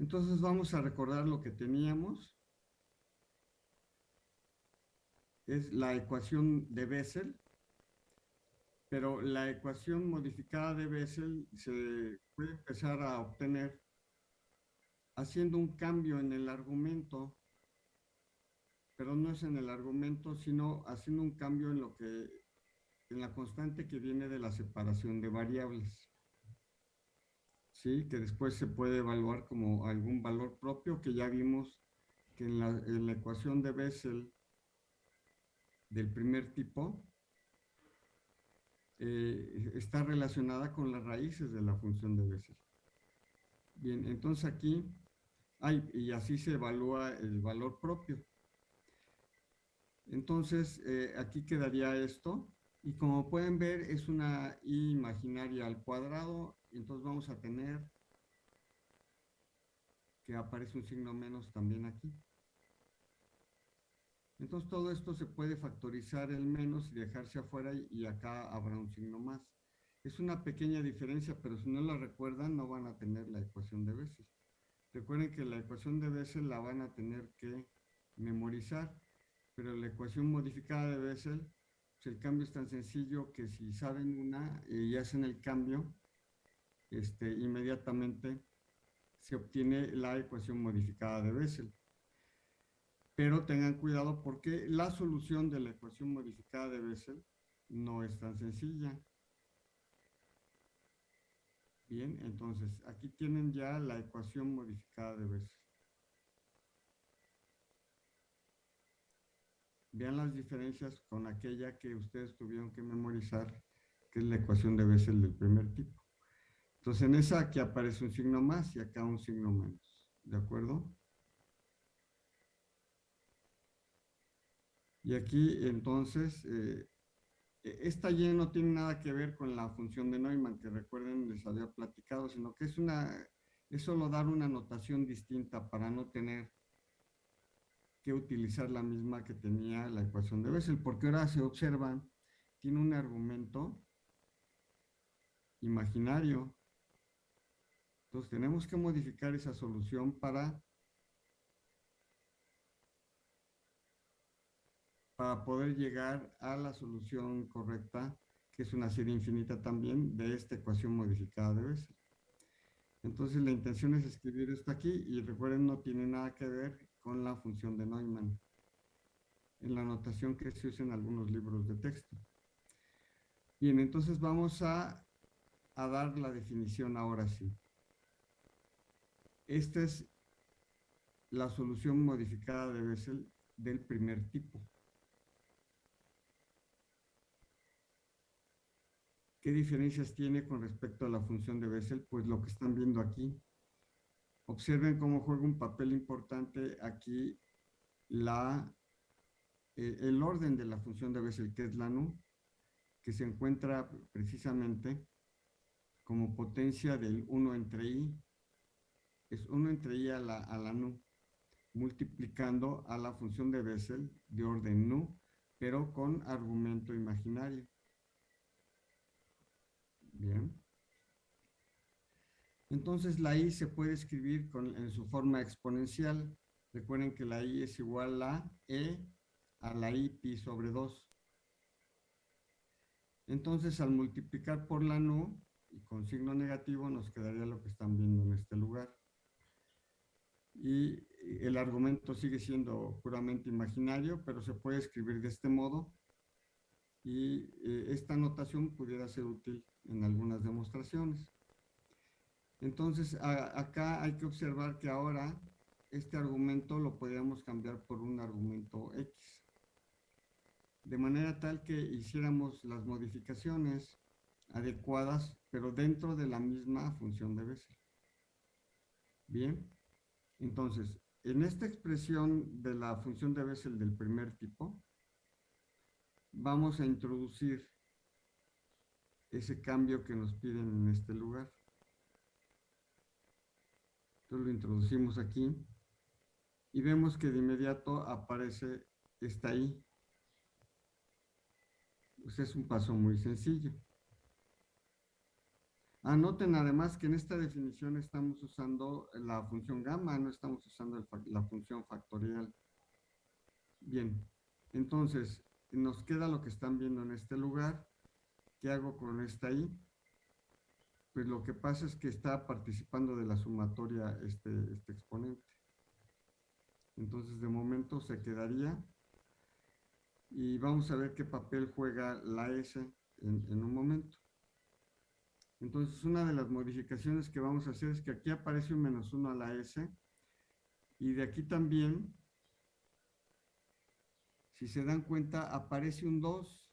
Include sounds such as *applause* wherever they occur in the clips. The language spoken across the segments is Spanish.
Entonces vamos a recordar lo que teníamos. Es la ecuación de Bessel, pero la ecuación modificada de Bessel se puede empezar a obtener haciendo un cambio en el argumento, pero no es en el argumento, sino haciendo un cambio en lo que, en la constante que viene de la separación de variables. ¿Sí? Que después se puede evaluar como algún valor propio, que ya vimos que en la, ecuación de Bessel del primer tipo, eh, está relacionada con las raíces de la función de Bessel. Bien, entonces aquí y así se evalúa el valor propio. Entonces, eh, aquí quedaría esto. Y como pueden ver, es una i imaginaria al cuadrado. Entonces vamos a tener que aparece un signo menos también aquí. Entonces todo esto se puede factorizar el menos y dejarse afuera y acá habrá un signo más. Es una pequeña diferencia, pero si no la recuerdan no van a tener la ecuación de veces. Recuerden que la ecuación de Bessel la van a tener que memorizar, pero la ecuación modificada de Bessel, pues el cambio es tan sencillo que si saben una y hacen el cambio, este, inmediatamente se obtiene la ecuación modificada de Bessel. Pero tengan cuidado porque la solución de la ecuación modificada de Bessel no es tan sencilla. Bien, entonces aquí tienen ya la ecuación modificada de Bessel. Vean las diferencias con aquella que ustedes tuvieron que memorizar, que es la ecuación de Bessel del primer tipo. Entonces en esa aquí aparece un signo más y acá un signo menos. ¿De acuerdo? Y aquí entonces eh, e, esta Y no tiene nada que ver con la función de Neumann, que recuerden les había platicado, sino que es una, es solo dar una notación distinta para no tener que utilizar la misma que tenía la ecuación de Bessel, porque ahora se observan, tiene un argumento imaginario. Entonces tenemos que modificar esa solución para para poder llegar a la solución correcta, que es una serie infinita también, de esta ecuación modificada de Bessel. Entonces la intención es escribir esto aquí y recuerden no tiene nada que ver con la función de Neumann en la notación que se usa en algunos libros de texto. Bien, entonces vamos a, a dar la definición ahora sí. Esta es la solución modificada de Bessel del primer tipo. ¿Qué diferencias tiene con respecto a la función de Bessel? Pues lo que están viendo aquí. Observen cómo juega un papel importante aquí la, eh, el orden de la función de Bessel, que es la nu, que se encuentra precisamente como potencia del 1 entre i, es 1 entre i a la, a la nu, multiplicando a la función de Bessel de orden nu, pero con argumento imaginario. Bien. Entonces la i se puede escribir en su forma exponencial. Recuerden que la i es igual a e a la i pi sobre 2. Entonces al multiplicar por la nu y con signo negativo nos quedaría lo que están viendo en este lugar. Y el argumento sigue siendo puramente imaginario, pero se puede escribir de este modo y eh, esta notación pudiera ser útil en algunas demostraciones. Entonces, acá hay que observar que ahora este argumento lo podríamos cambiar por un argumento X. De manera tal que hiciéramos las modificaciones adecuadas, pero dentro de la misma función de Bessel. Bien, entonces, en esta expresión de la función de Bessel del primer tipo, vamos a introducir ese cambio que nos piden en este lugar. Entonces lo introducimos aquí y vemos que de inmediato aparece esta I. Pues es un paso muy sencillo. Anoten además que en esta definición estamos usando la función gamma, no estamos usando la función factorial. Bien, entonces nos queda lo que están viendo en este lugar. ¿Qué hago con esta i? Pues lo que pasa es que está participando de la sumatoria este, este exponente. Entonces de momento se quedaría y vamos a ver qué papel juega la S en, en un momento. Entonces, una de las modificaciones que vamos a hacer es que aquí aparece un menos 1 a la S y de aquí también, si se dan cuenta, aparece un 2.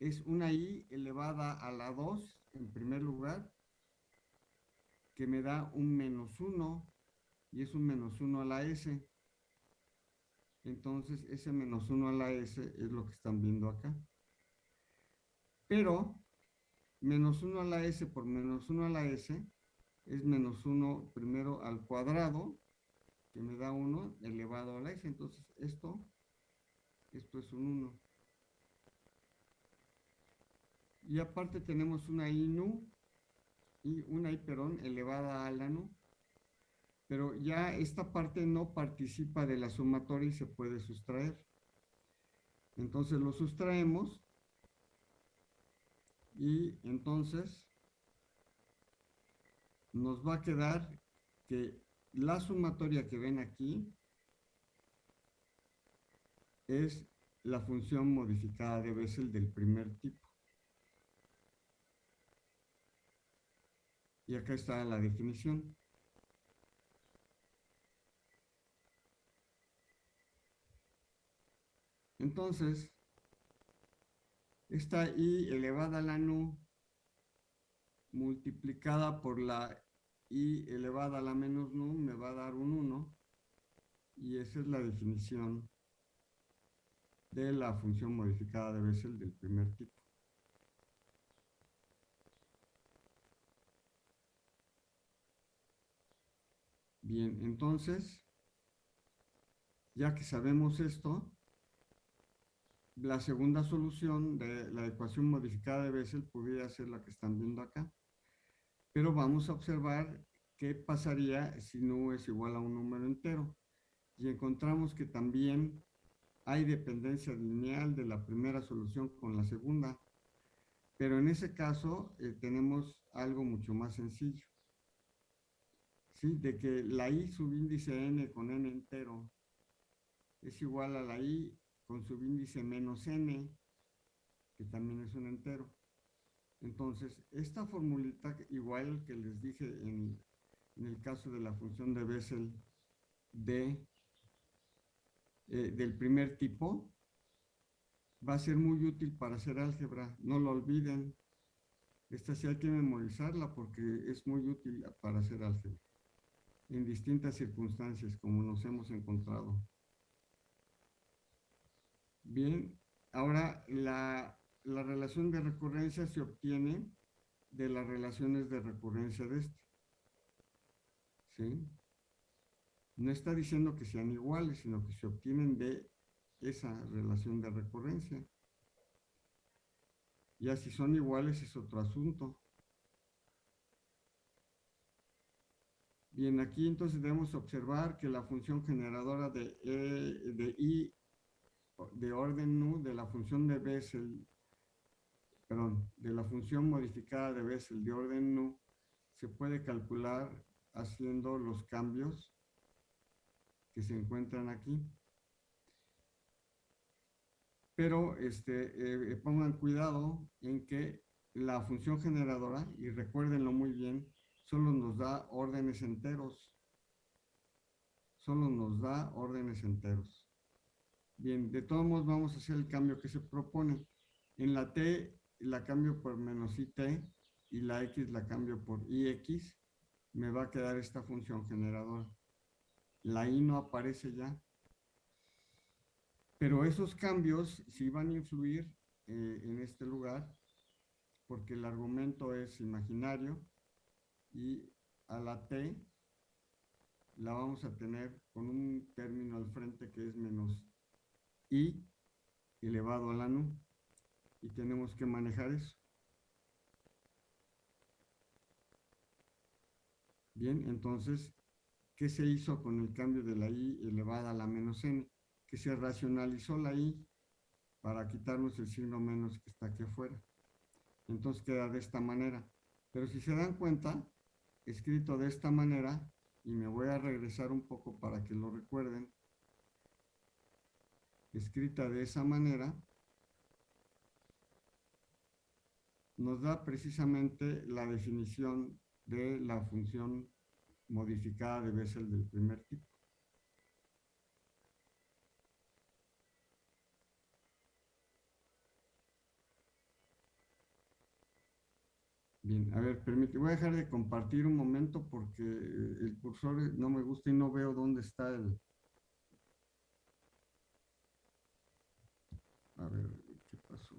Es una i elevada a la 2 en primer lugar, que me da un menos 1 y es un menos 1 a la S. Entonces, ese menos 1 a la S es lo que están viendo acá. Pero menos 1 a la s por menos 1 a la s es menos 1 primero al cuadrado, que me da 1 elevado a la s. Entonces, esto, esto es un 1. Y aparte tenemos una i nu, y una i, perdón, elevada a la nu. Pero ya esta parte no participa de la sumatoria y se puede sustraer. Entonces lo sustraemos y entonces nos va a quedar que la sumatoria que ven aquí es la función modificada de Bessel del primer tipo. Y acá está la definición. Entonces, esta i elevada a la nu multiplicada por la i elevada a la menos nu me va a dar un 1 y esa es la definición de la función modificada de Bessel del primer tipo. Bien, entonces, ya que sabemos esto, la segunda solución de la ecuación modificada de Bessel podría ser la que están viendo acá. Pero vamos a observar qué pasaría si no es igual a un número entero. Y encontramos que también hay dependencia lineal de la primera solución con la segunda. Pero en ese caso eh, tenemos algo mucho más sencillo. ¿Sí? De que la i subíndice n con n entero es igual a la i con subíndice menos n, que también es un entero. Entonces, esta formulita, igual que les dije en, el caso de la función de Bessel de, eh, del primer tipo, va a ser muy útil para hacer álgebra. No lo olviden. Esta sí hay que memorizarla porque es muy útil para hacer álgebra. En distintas circunstancias, como nos hemos encontrado. Bien, ahora la, relación de recurrencia se obtiene de las relaciones de recurrencia de este. ¿Sí? No está diciendo que sean iguales, sino que se obtienen de esa relación de recurrencia. Ya si son iguales es otro asunto. Bien, aquí entonces debemos observar que la función generadora de, e, de I de orden nu de la función de Bessel, perdón, de la función modificada de Bessel de orden nu, se puede calcular haciendo los cambios que se encuentran aquí. Pero este, eh, pongan cuidado en que la función generadora, y recuérdenlo muy bien, solo nos da órdenes enteros. Solo nos da órdenes enteros. Bien, de todos modos vamos a hacer el cambio que se propone. En la t la cambio por menos it y la x la cambio por ix. Me va a quedar esta función generadora. La i no aparece ya. Pero esos cambios sí van a influir eh, en este lugar porque el argumento es imaginario y a la t la vamos a tener con un término al frente que es menos I elevado a la nu. Y tenemos que manejar eso. Bien, entonces, ¿qué se hizo con el cambio de la i elevada a la menos n? Que se racionalizó la i para quitarnos el signo menos que está aquí afuera. Entonces queda de esta manera. Pero si se dan cuenta, escrito de esta manera, y me voy a regresar un poco para que lo recuerden, escrita de esa manera, nos da precisamente la definición de la función modificada de Bessel del primer tipo. Bien, a ver, permíteme, voy a dejar de compartir un momento porque el cursor no me gusta y no veo dónde está el... A ver, ¿qué pasó?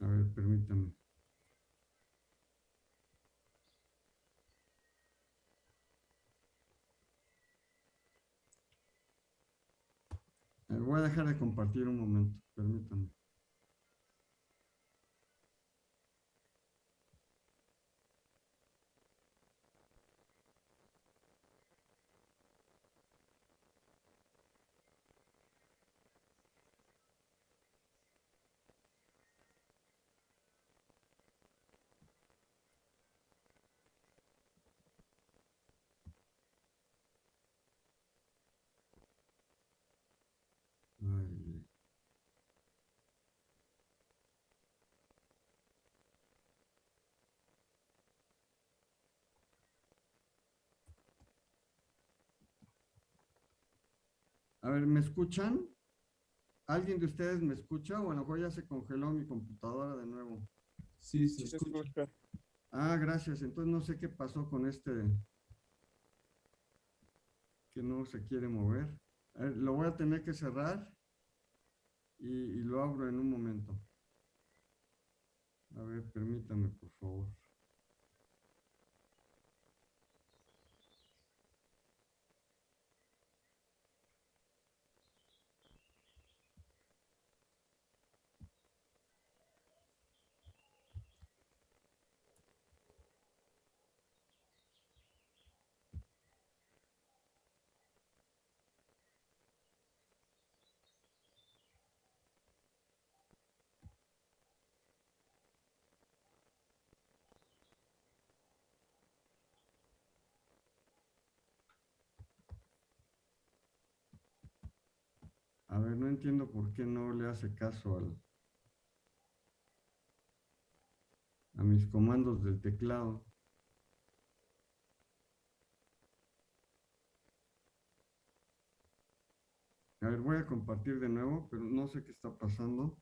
A ver, permítame. voy a dejar de compartir un momento, permítame. A ver, ¿me escuchan? ¿Alguien de ustedes me escucha? O a lo mejor ya se congeló mi computadora de nuevo. Sí, se, escucha. Ah, gracias. Entonces no sé qué pasó con este que no se quiere mover. lo voy a tener que cerrar y, y lo abro en un momento. A ver, permítame, por favor. No entiendo por qué no le hace caso a mis comandos del teclado. A ver, voy a compartir de nuevo, pero no sé qué está pasando.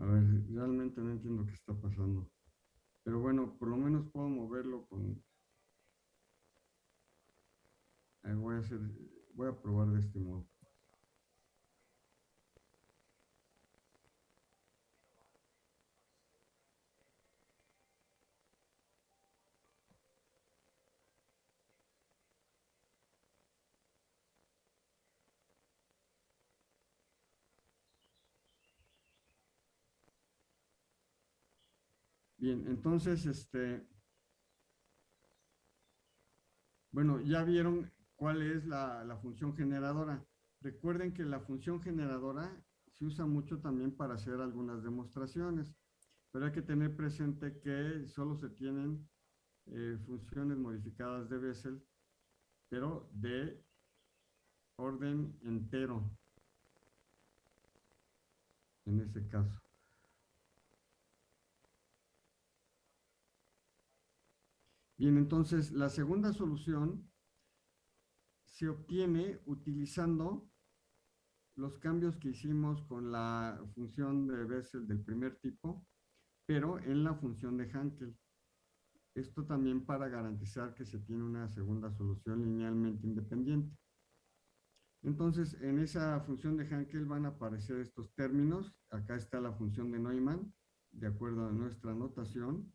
A ver, realmente no entiendo qué está pasando. Pero bueno, por lo menos puedo moverlo con... voy a hacer, voy a probar de este modo. Bien, entonces, este, bueno, ya vieron cuál es la, función generadora. Recuerden que la función generadora se usa mucho también para hacer algunas demostraciones, pero hay que tener presente que solo se tienen eh, funciones modificadas de Bessel, pero de orden entero, en ese caso. Bien, entonces la segunda solución se obtiene utilizando los cambios que hicimos con la función de Bessel del primer tipo, pero en la función de Hankel. Esto también para garantizar que se tiene una segunda solución linealmente independiente. Entonces, en esa función de Hankel van a aparecer estos términos. Acá está la función de Neumann, de acuerdo a nuestra notación.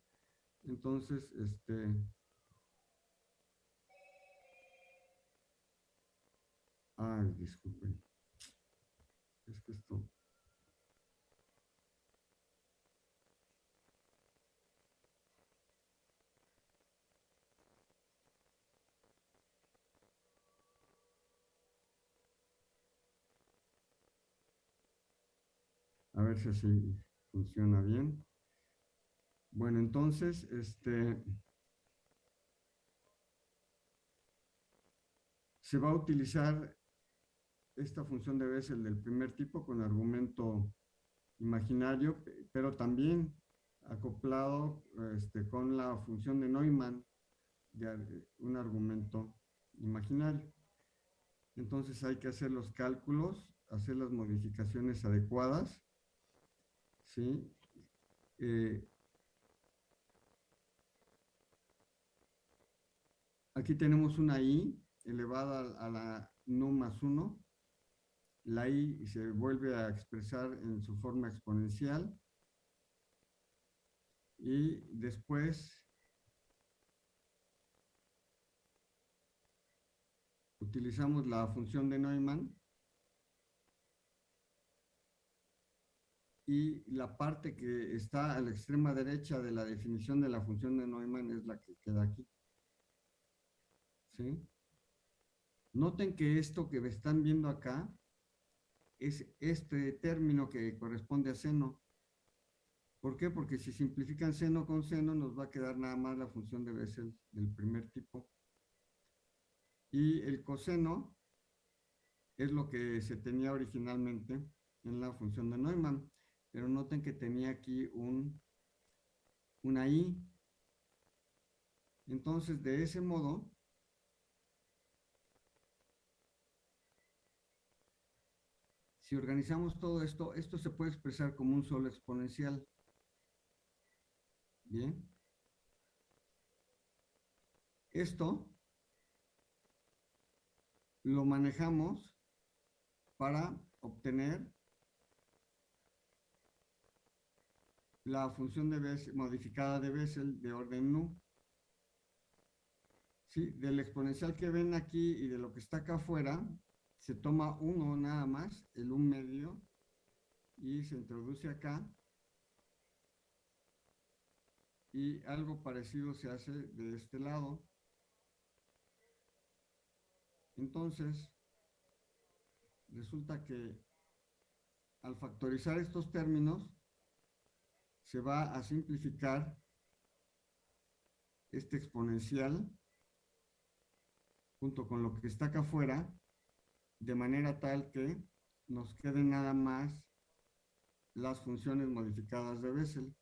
Entonces, este... Ay, disculpen. Es que esto... A ver si así funciona bien. Bueno, entonces, este, se va a utilizar esta función de Bessel del primer tipo con argumento imaginario, pero también acoplado este, con la función de Neumann de un argumento imaginario. Entonces hay que hacer los cálculos, hacer las modificaciones adecuadas ¿sí? Eh, aquí tenemos una i elevada a la nu más 1. La i se vuelve a expresar en su forma exponencial. Y después utilizamos la función de Neumann y la parte que está a la extrema derecha de la definición de la función de Neumann es la que queda aquí. Noten que esto que están viendo acá es este término que corresponde a seno. ¿Por qué? Porque si simplifican seno con seno nos va a quedar nada más la función de Bessel del primer tipo. Y el coseno es lo que se tenía originalmente en la función de Neumann pero noten que tenía aquí un, una i. Entonces, de ese modo, si organizamos todo esto, esto se puede expresar como un solo exponencial. Bien. Esto lo manejamos para obtener la función de Bessel, modificada de Bessel de orden nu. ¿Sí? Del exponencial que ven aquí y de lo que está acá afuera, se toma uno nada más, el un medio, y se introduce acá. Y algo parecido se hace de este lado. Entonces, resulta que al factorizar estos términos, se va a simplificar este exponencial junto con lo que está acá afuera, de manera tal que nos queden nada más las funciones modificadas de Bessel.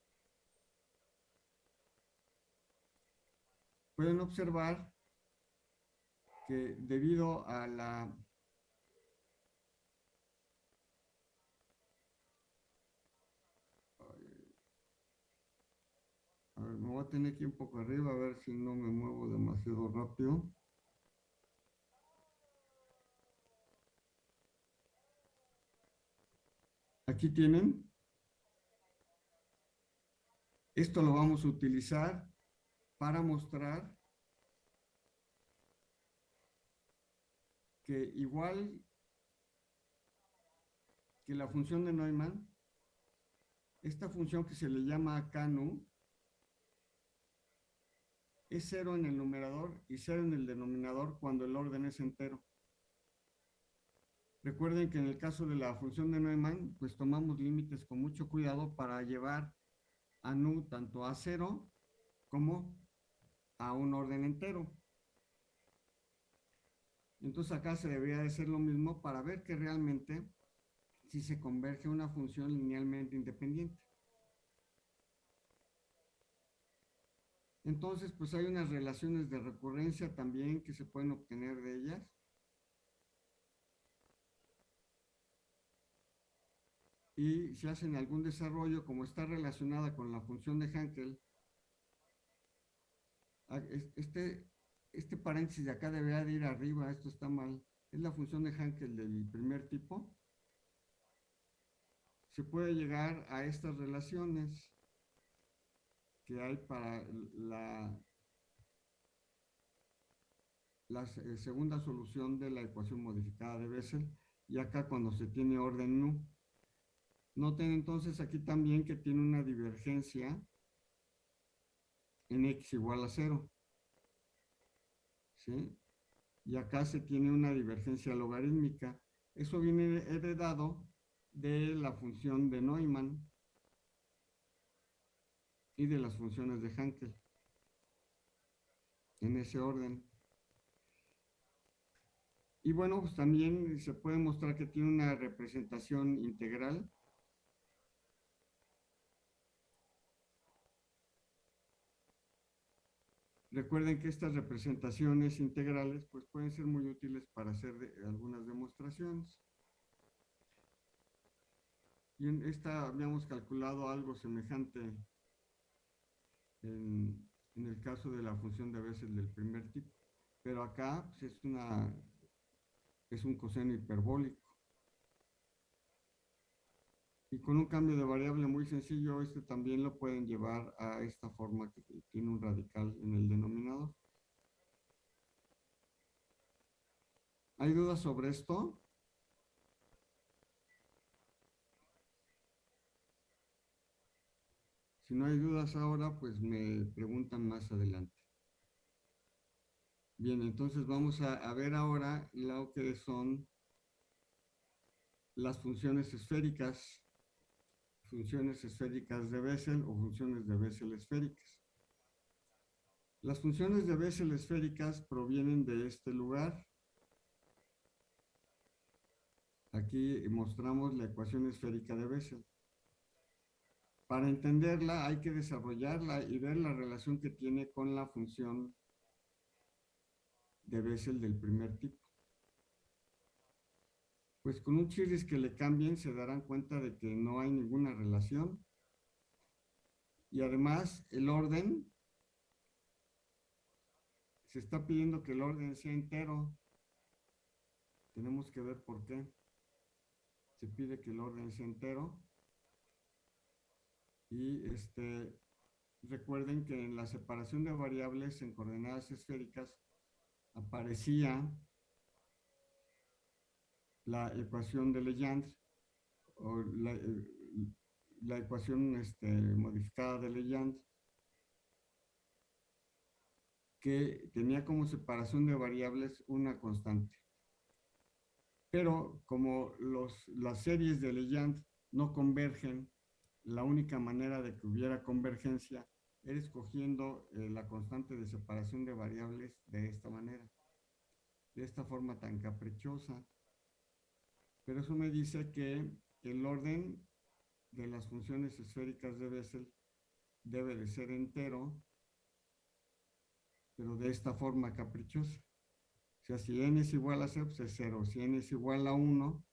Pueden observar que debido a la A ver, me voy a tener aquí un poco arriba a ver si no me muevo demasiado rápido. Aquí tienen. Esto lo vamos a utilizar para mostrar que igual que la función de Neumann, esta función que se le llama CANU, es cero en el numerador y cero en el denominador cuando el orden es entero. Recuerden que en el caso de la función de Neumann, pues tomamos límites con mucho cuidado para llevar a nu tanto a cero como a un orden entero. Entonces acá se debería de hacer lo mismo para ver que realmente si se converge una función linealmente independiente. Entonces, pues hay unas relaciones de recurrencia también que se pueden obtener de ellas. Y si hacen algún desarrollo, como está relacionada con la función de Hankel, ah, este, este paréntesis de acá debería de ir arriba, esto está mal. Es la función de Hankel del primer tipo. Se puede llegar a estas relaciones que hay para la, la segunda solución de la ecuación modificada de Bessel y acá cuando se tiene orden nu. Noten entonces aquí también que tiene una divergencia en x igual a 0. ¿Sí? Y acá se tiene una divergencia logarítmica. Eso viene heredado de la función de Neumann y de las funciones de Hankel. En ese orden. Y bueno, pues también se puede mostrar que tiene una representación integral Recuerden que estas representaciones integrales pues pueden ser muy útiles para hacer algunas demostraciones. Y en esta habíamos calculado algo semejante en, el caso de la función de veces del primer tipo. Pero acá pues, es, una, es un coseno hiperbólico. Y con un cambio de variable muy sencillo, este también lo pueden llevar a esta forma que tiene un radical en el denominador. ¿Hay dudas sobre esto? Si no hay dudas ahora, pues me preguntan más adelante. Bien, entonces vamos a, ver ahora lo que son las funciones esféricas funciones esféricas de Bessel o funciones de Bessel esféricas. Las funciones de Bessel esféricas provienen de este lugar. Aquí mostramos la ecuación esférica de Bessel. Para entenderla hay que desarrollarla y ver la relación que tiene con la función de Bessel del primer tipo pues con un chirris que le cambien se darán cuenta de que no hay ninguna relación. Y además el orden, se está pidiendo que el orden sea entero. Tenemos que ver por qué. Se pide que el orden sea entero. Y este, recuerden que en la separación de variables en coordenadas esféricas aparecía la ecuación de Legendre o la, eh, ecuación este, modificada de Legendre que tenía como separación de variables una constante. Pero como los, las series de Legendre no convergen, la única manera de que hubiera convergencia era escogiendo eh, la constante de separación de variables de esta manera, de esta forma tan caprichosa. Pero eso me dice que el orden de las funciones esféricas de Bessel debe de ser entero, pero de esta forma caprichosa. O sea, si n es igual a 0, pues es 0. Si n es igual a 1,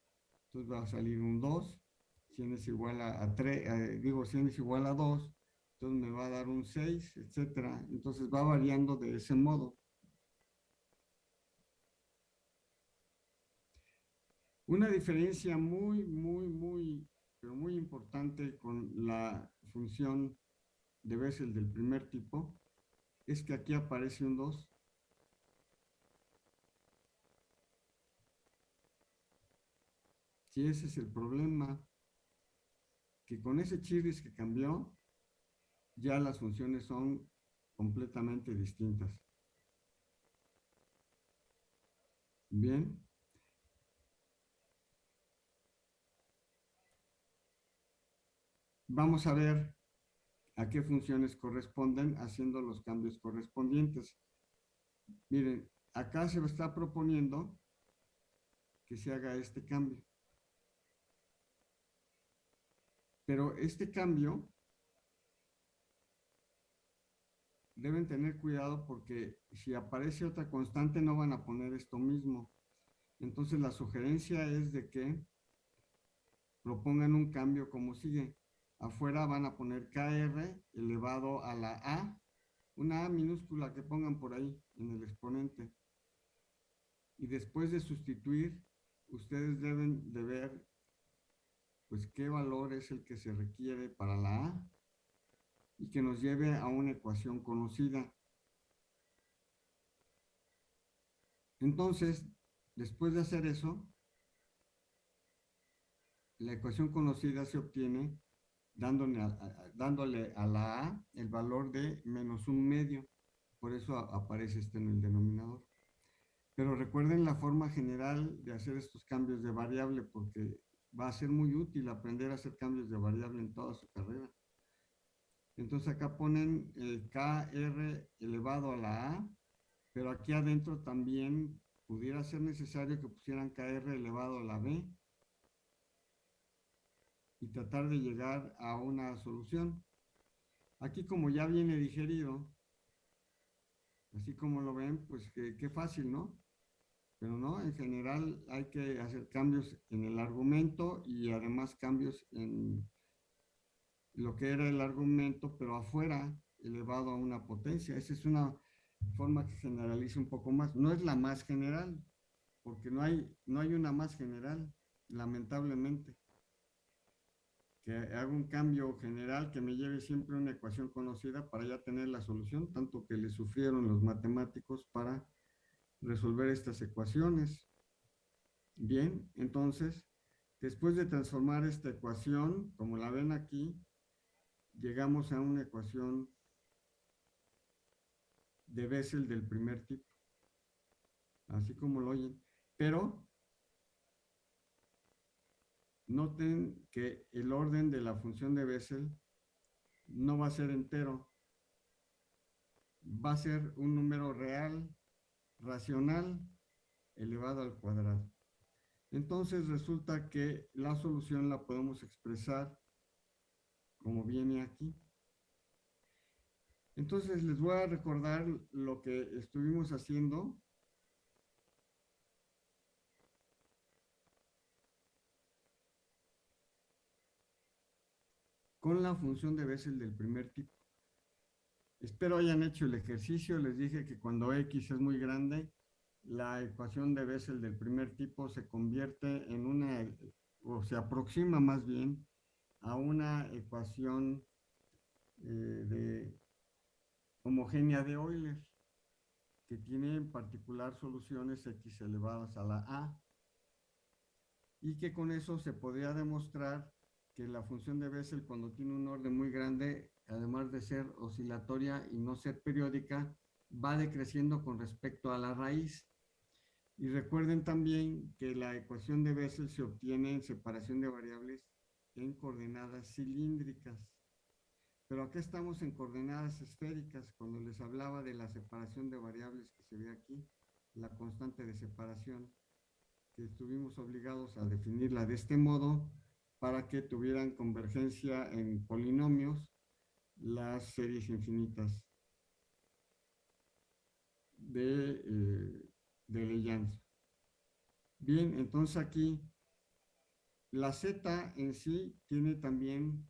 entonces va a salir un 2. Si n es igual a, 3, eh, digo, si n es igual a 2, entonces me va a dar un 6, etc. Entonces va variando de ese modo. Una diferencia muy, muy, muy, pero muy importante con la función de Bessel del primer tipo es que aquí aparece un 2. Si ese es el problema, que con ese chirris que cambió, ya las funciones son completamente distintas. Bien. Vamos a ver a qué funciones corresponden haciendo los cambios correspondientes. Miren, acá se está proponiendo que se haga este cambio. Pero este cambio deben tener cuidado porque si aparece otra constante no van a poner esto mismo. Entonces la sugerencia es de que propongan un cambio como sigue afuera van a poner KR elevado a la A una A minúscula que pongan por ahí en el exponente. Y después de sustituir, ustedes deben de ver pues qué valor es el que se requiere para la A y que nos lleve a una ecuación conocida. Entonces, después de hacer eso, la ecuación conocida se obtiene dándole a, dándole a la A el valor de menos un medio. Por eso aparece este en el denominador. Pero recuerden la forma general de hacer estos cambios de variable porque va a ser muy útil aprender a hacer cambios de variable en toda su carrera. Entonces acá ponen el KR elevado a la A, pero aquí adentro también pudiera ser necesario que pusieran KR elevado a la B y tratar de llegar a una solución. Aquí como ya viene digerido, así como lo ven, pues qué fácil, ¿no? Pero no, en general hay que hacer cambios en el argumento y además cambios en lo que era el argumento, pero afuera, elevado a una potencia. Esa es una forma que generaliza un poco más. No es la más general, porque no hay, no hay una más general, lamentablemente que haga un cambio general que me lleve siempre una ecuación conocida para ya tener la solución, tanto que le sufrieron los matemáticos para resolver estas ecuaciones. Bien, entonces, después de transformar esta ecuación, como la ven aquí, llegamos a una ecuación de Bessel del primer tipo. Así como lo oyen. Pero Noten que el orden de la función de Bessel no va a ser entero. Va a ser un número real, racional, elevado al cuadrado. Entonces resulta que la solución la podemos expresar como viene aquí. Entonces les voy a recordar lo que estuvimos haciendo con la función de Bessel del primer tipo. Espero hayan hecho el ejercicio. Les dije que cuando X es muy grande, la ecuación de Bessel del primer tipo se convierte en una, o se aproxima más bien a una ecuación eh, de homogénea de Euler, que tiene en particular soluciones x elevadas a la a, y que con eso se podría demostrar que la función de Bessel cuando tiene un orden muy grande, además de ser oscilatoria y no ser periódica, va decreciendo con respecto a la raíz. Y recuerden también que la ecuación de Bessel se obtiene en separación de variables en coordenadas cilíndricas. Pero acá estamos en coordenadas esféricas, cuando les hablaba de la separación de variables que se ve aquí, la constante de separación, que estuvimos obligados a definirla de este modo, para que tuvieran convergencia en polinomios las series infinitas de, eh, de Bien, entonces aquí la z en sí tiene también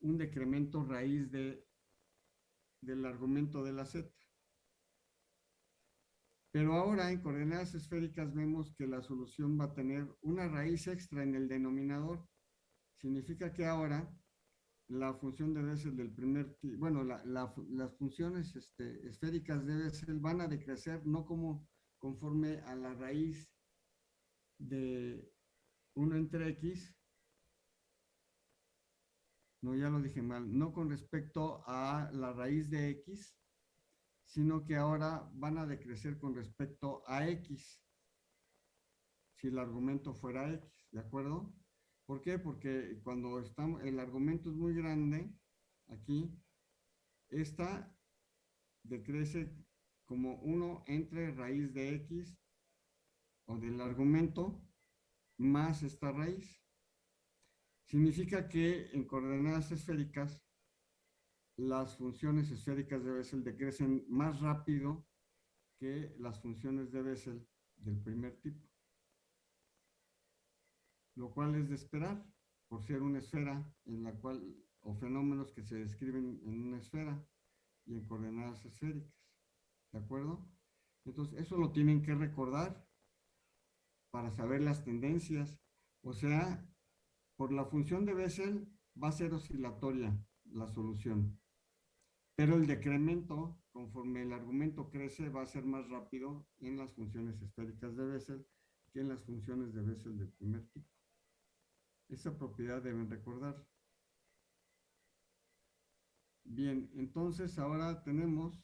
un decremento raíz de, del argumento de la z. Pero ahora en coordenadas esféricas vemos que la solución va a tener una raíz extra en el denominador significa que ahora la función de Bessel del primer, bueno, las funciones este, esféricas de Bessel van a decrecer no como conforme a la raíz de 1 entre x, no, ya lo dije mal, no con respecto a la raíz de x, sino que ahora van a decrecer con respecto a x, si el argumento fuera x, ¿de acuerdo? ¿Por qué? Porque cuando estamos, el argumento es muy grande, aquí, esta decrece como 1 entre raíz de x o del argumento más esta raíz. Significa que en coordenadas esféricas las funciones esféricas de Bessel decrecen más rápido que las funciones de Bessel del primer tipo lo cual es de esperar por ser una esfera en la cual, o fenómenos que se describen en una esfera. y en coordenadas esféricas. ¿De acuerdo? Entonces, eso lo tienen que recordar para saber las tendencias. O sea, por la función de Bessel va a ser oscilatoria la solución. Pero el decremento, conforme el argumento crece, va a ser más rápido en las funciones esféricas de Bessel que en las funciones de Bessel del primer tipo. Esa propiedad deben recordar. Bien, entonces ahora tenemos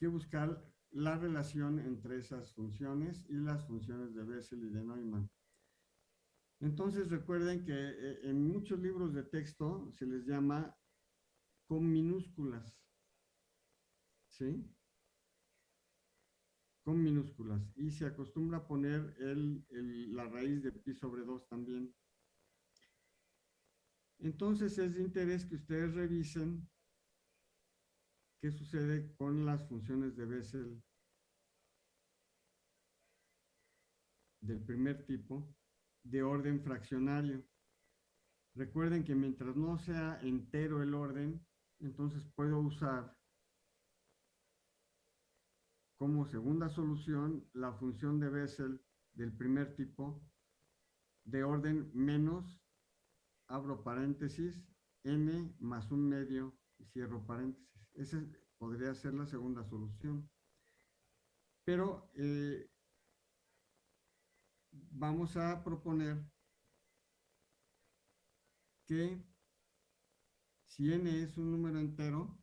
que buscar la relación entre esas funciones y las funciones de Bessel y de Neumann. Entonces recuerden que eh, en muchos libros de texto se les llama con minúsculas. ¿Sí? Con minúsculas. Y se acostumbra a poner la raíz de pi sobre 2 también. Entonces es de interés que ustedes revisen qué sucede con las funciones de Bessel del primer tipo de orden fraccionario. Recuerden que mientras no sea entero el orden, entonces puedo usar como segunda solución la función de Bessel del primer tipo de orden menos, abro paréntesis, n más un medio y cierro paréntesis. Esa podría ser la segunda solución. Pero eh, vamos a proponer que si n es un número entero,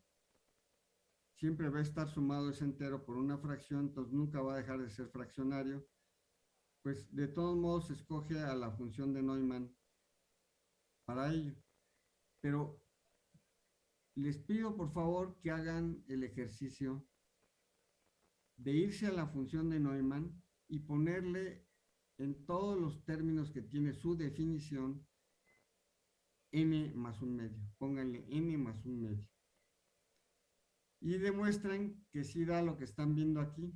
siempre va a estar sumado ese entero por una fracción, entonces nunca va a dejar de ser fraccionario. Pues de todos modos escoge a la función de Neumann para ello. Pero les pido por favor que hagan el ejercicio de irse a la función de Neumann y ponerle en todos los términos que tiene su definición n más un medio. Pónganle n más un medio. Y demuestren que sí da lo que están viendo aquí.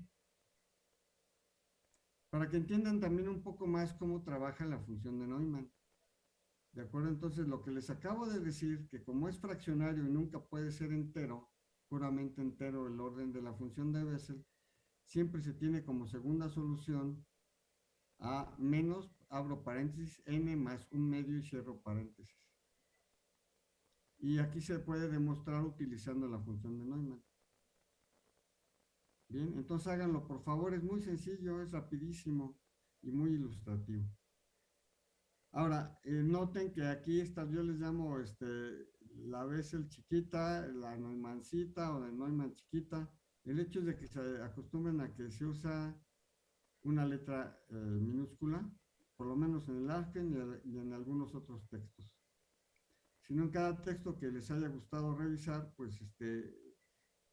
Para que entiendan también un poco más cómo trabaja la función de Neumann. ¿De acuerdo? Entonces, lo que les acabo de decir, que como es fraccionario y nunca puede ser entero, puramente entero el orden de la función de Bessel, siempre se tiene como segunda solución a menos, abro paréntesis, n más un medio y cierro paréntesis. Y aquí se puede demostrar utilizando la función de Neumann. Bien, entonces háganlo por favor, es muy sencillo, es rapidísimo y muy ilustrativo. Ahora, eh, noten que aquí está, yo les llamo este, la Bessel chiquita, la Neumanncita o la Neumann chiquita. El hecho es de que se acostumbren a que se usa una letra eh, minúscula, por lo menos en el Arken y, en algunos otros textos. Si no en cada texto que les haya gustado revisar, pues este,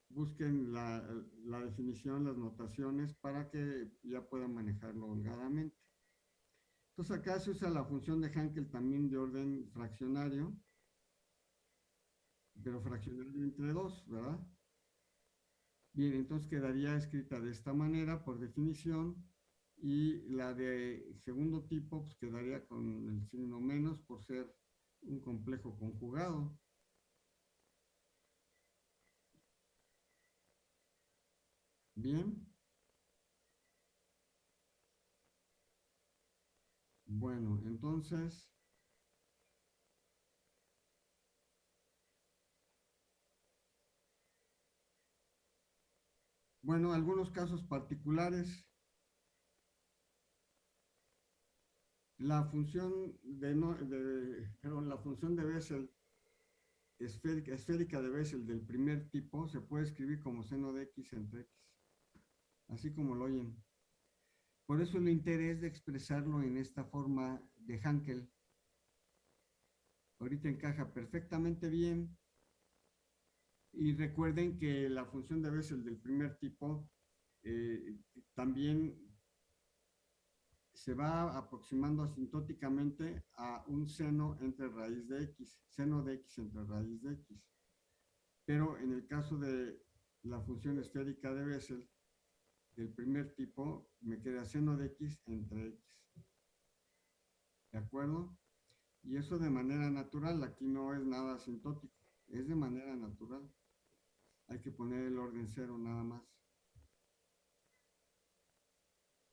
busquen la, la definición, las notaciones, para que ya puedan manejarlo holgadamente. Entonces acá se usa la función de Hankel también de orden fraccionario, pero fraccionario entre dos, ¿verdad? Bien, entonces quedaría escrita de esta manera por definición y la de segundo tipo pues quedaría con el signo menos por ser un complejo conjugado. Bien. Bueno, entonces... Bueno, algunos casos particulares. La función de, la función de Bessel, esférica, esférica de Bessel del primer tipo, se puede escribir como seno de x entre x. Así como lo oyen. Por eso el interés de expresarlo en esta forma de Hankel. Ahorita encaja perfectamente bien. Y recuerden que la función de Bessel del primer tipo eh, también se va aproximando asintóticamente a un seno entre raíz de x, seno de x entre raíz de x. Pero en el caso de la función esférica de Bessel, del primer tipo me queda seno de x entre x. ¿De acuerdo? Y eso de manera natural, aquí no es nada asintótico, es de manera natural. Hay que poner el orden cero nada más.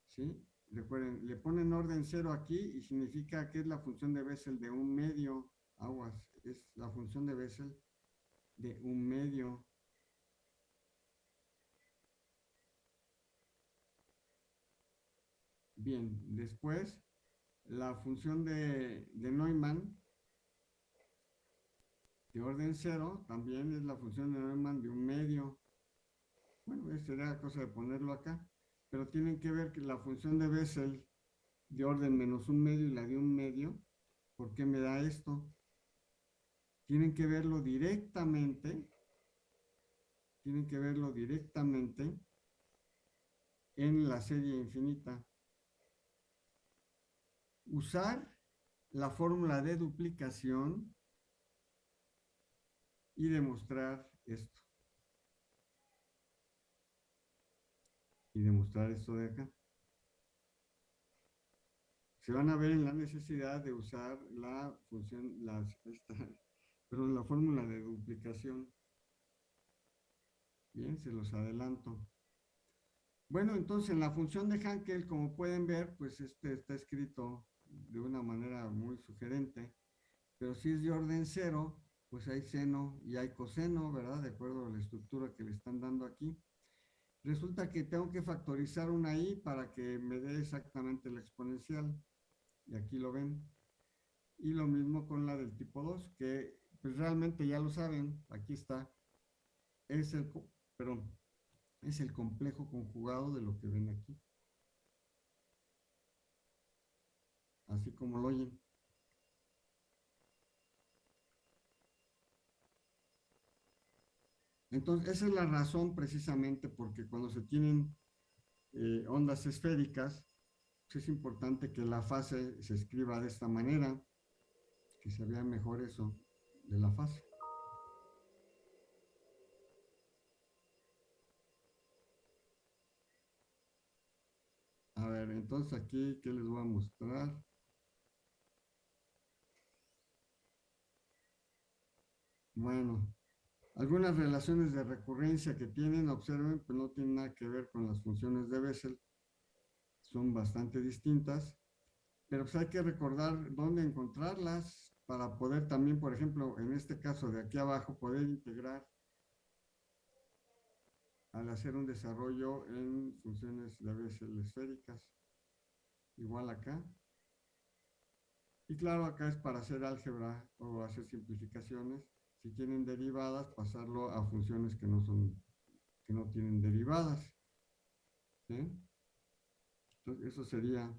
¿Sí? Recuerden, le ponen orden cero aquí y significa que es la función de Bessel de un medio, aguas, es la función de Bessel de un medio. Bien, después la función de, de Neumann de orden cero también es la función de Neumann de un medio. Bueno, sería cosa de ponerlo acá pero tienen que ver que la función de Bessel de orden menos un medio y la de un medio, ¿por qué me da esto? Tienen que verlo directamente, tienen que verlo directamente en la serie infinita. Usar la fórmula de duplicación y demostrar esto. Y demostrar esto de acá. Se van a ver en la necesidad de usar la función, las, esta, *laughs* perdón, la fórmula de duplicación. Bien, se los adelanto. Bueno, entonces en la función de Hankel, como pueden ver, pues este está escrito de una manera muy sugerente, pero si es de orden cero, pues hay seno y hay coseno, ¿verdad? De acuerdo a la estructura que le están dando aquí. Resulta que tengo que factorizar una i para que me dé exactamente la exponencial. Y aquí lo ven. Y lo mismo con la del tipo 2, que pues realmente ya lo saben, aquí está. Es el, perdón, es el complejo conjugado de lo que ven aquí. Así como lo oyen. Entonces, esa es la razón precisamente porque cuando se tienen eh, ondas esféricas, pues, es importante que la fase se escriba de esta manera, que se vea mejor eso de la fase. A ver, entonces aquí, ¿qué les voy a mostrar? Bueno, algunas relaciones de recurrencia que tienen, observen, pues no tienen nada que ver con las funciones de Bessel. Son bastante distintas, pero pues hay que recordar dónde encontrarlas para poder también, por ejemplo, en este caso de aquí abajo, poder integrar al hacer un desarrollo en funciones de Bessel esféricas. Igual acá. Y claro, acá es para hacer álgebra o hacer simplificaciones si tienen derivadas, pasarlo a funciones que no son, que no tienen derivadas. Entonces, eso sería...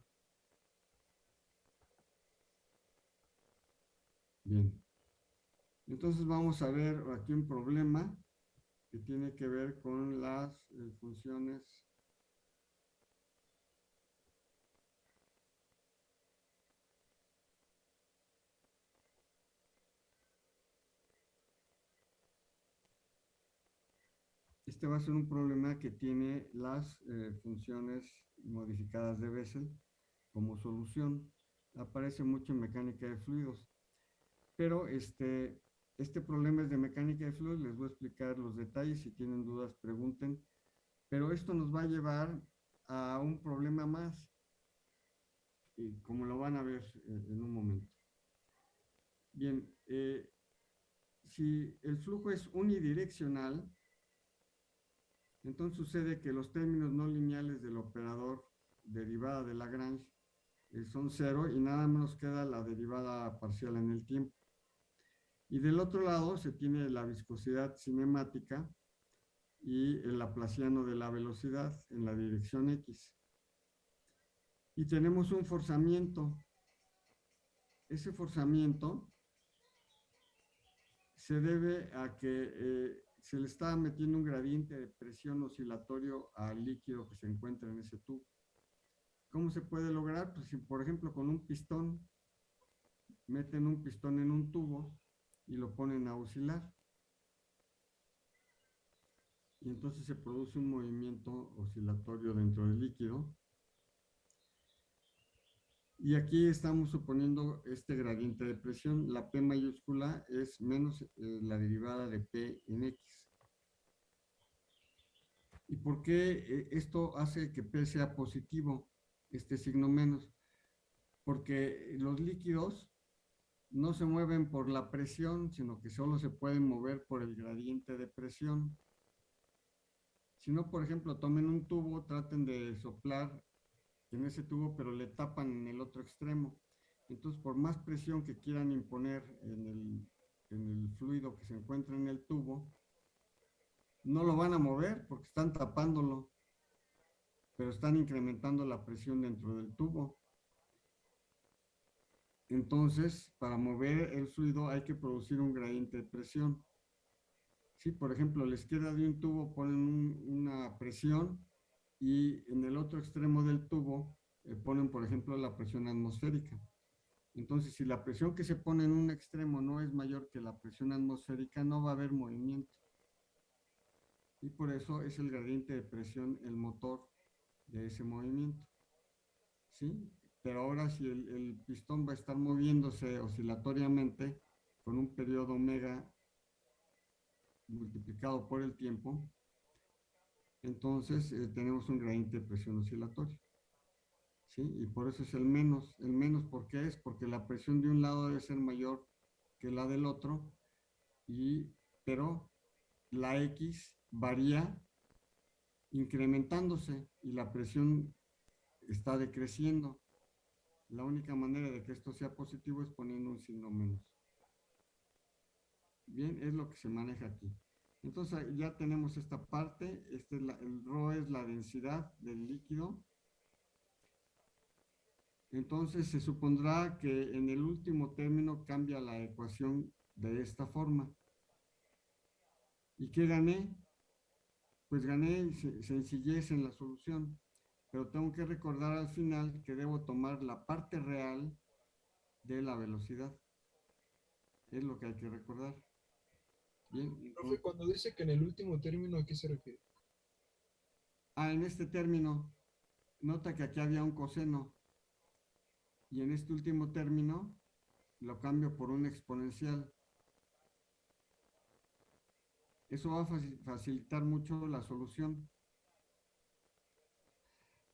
Bien. Entonces vamos a ver aquí un problema que tiene que ver con las eh, funciones Este va a ser un problema que tiene las eh, funciones modificadas de Bessel como solución. Aparece mucho en mecánica de fluidos. Pero este, este problema es de mecánica de fluidos. Les voy a explicar los detalles. Si tienen dudas, pregunten. Pero esto nos va a llevar a un problema más. Y como lo van a ver eh, en un momento. Bien, eh, si el flujo es unidireccional, entonces sucede que los términos no lineales del operador derivada de Lagrange eh, son cero y nada menos queda la derivada parcial en el tiempo. Y del otro lado se tiene la viscosidad cinemática y el laplaciano de la velocidad en la dirección X. Y tenemos un forzamiento. Ese forzamiento se debe a que eh, se le está metiendo un gradiente de presión oscilatorio al líquido que se encuentra en ese tubo. ¿Cómo se puede lograr? Pues si, por ejemplo, con un pistón, meten un pistón en un tubo y lo ponen a oscilar. Y entonces se produce un movimiento oscilatorio dentro del líquido. Y aquí estamos suponiendo este gradiente de presión. La P mayúscula es menos eh, la derivada de P en X. ¿Y por qué eh, esto hace que P sea positivo, este signo menos? Porque los líquidos no se mueven por la presión, sino que solo se pueden mover por el gradiente de presión. Si no, por ejemplo, tomen un tubo, traten de soplar en ese tubo, pero le tapan en el otro extremo. Entonces, por más presión que quieran imponer en el, en el fluido que se encuentra en el tubo, no lo van a mover porque están tapándolo, pero están incrementando la presión dentro del tubo. Entonces, para mover el fluido hay que producir un gradiente de presión. Si, por ejemplo, a la izquierda de un tubo ponen una presión y en el otro extremo del tubo eh, ponen, por ejemplo, la presión atmosférica. Entonces, si la presión que se pone en un extremo no es mayor que la presión atmosférica, no va a haber movimiento. Y por eso es el gradiente de presión el motor de ese movimiento. ¿Sí? Pero ahora si el, el pistón va a estar moviéndose oscilatoriamente con un periodo omega multiplicado por el tiempo, entonces eh, tenemos un gradiente de presión oscilatorio. ¿Sí? Y por eso es el menos. El menos, ¿por qué es? Porque la presión de un lado debe ser mayor que la del otro, y, pero la X varía incrementándose y la presión está decreciendo. La única manera de que esto sea positivo es poniendo un signo menos. Bien, es lo que se maneja aquí. Entonces ya tenemos esta parte, este el ρ es la densidad del líquido. Entonces se supondrá que en el último término cambia la ecuación de esta forma. ¿Y qué gané? Pues gané sencillez en la solución, pero tengo que recordar al final que debo tomar la parte real de la velocidad. Es lo que hay que recordar. Bien. Profe, cuando dice que en el último término, ¿a qué se refiere? Ah, en este término, nota que aquí había un coseno. Y en este último término, lo cambio por un exponencial. Eso va a facilitar mucho la solución.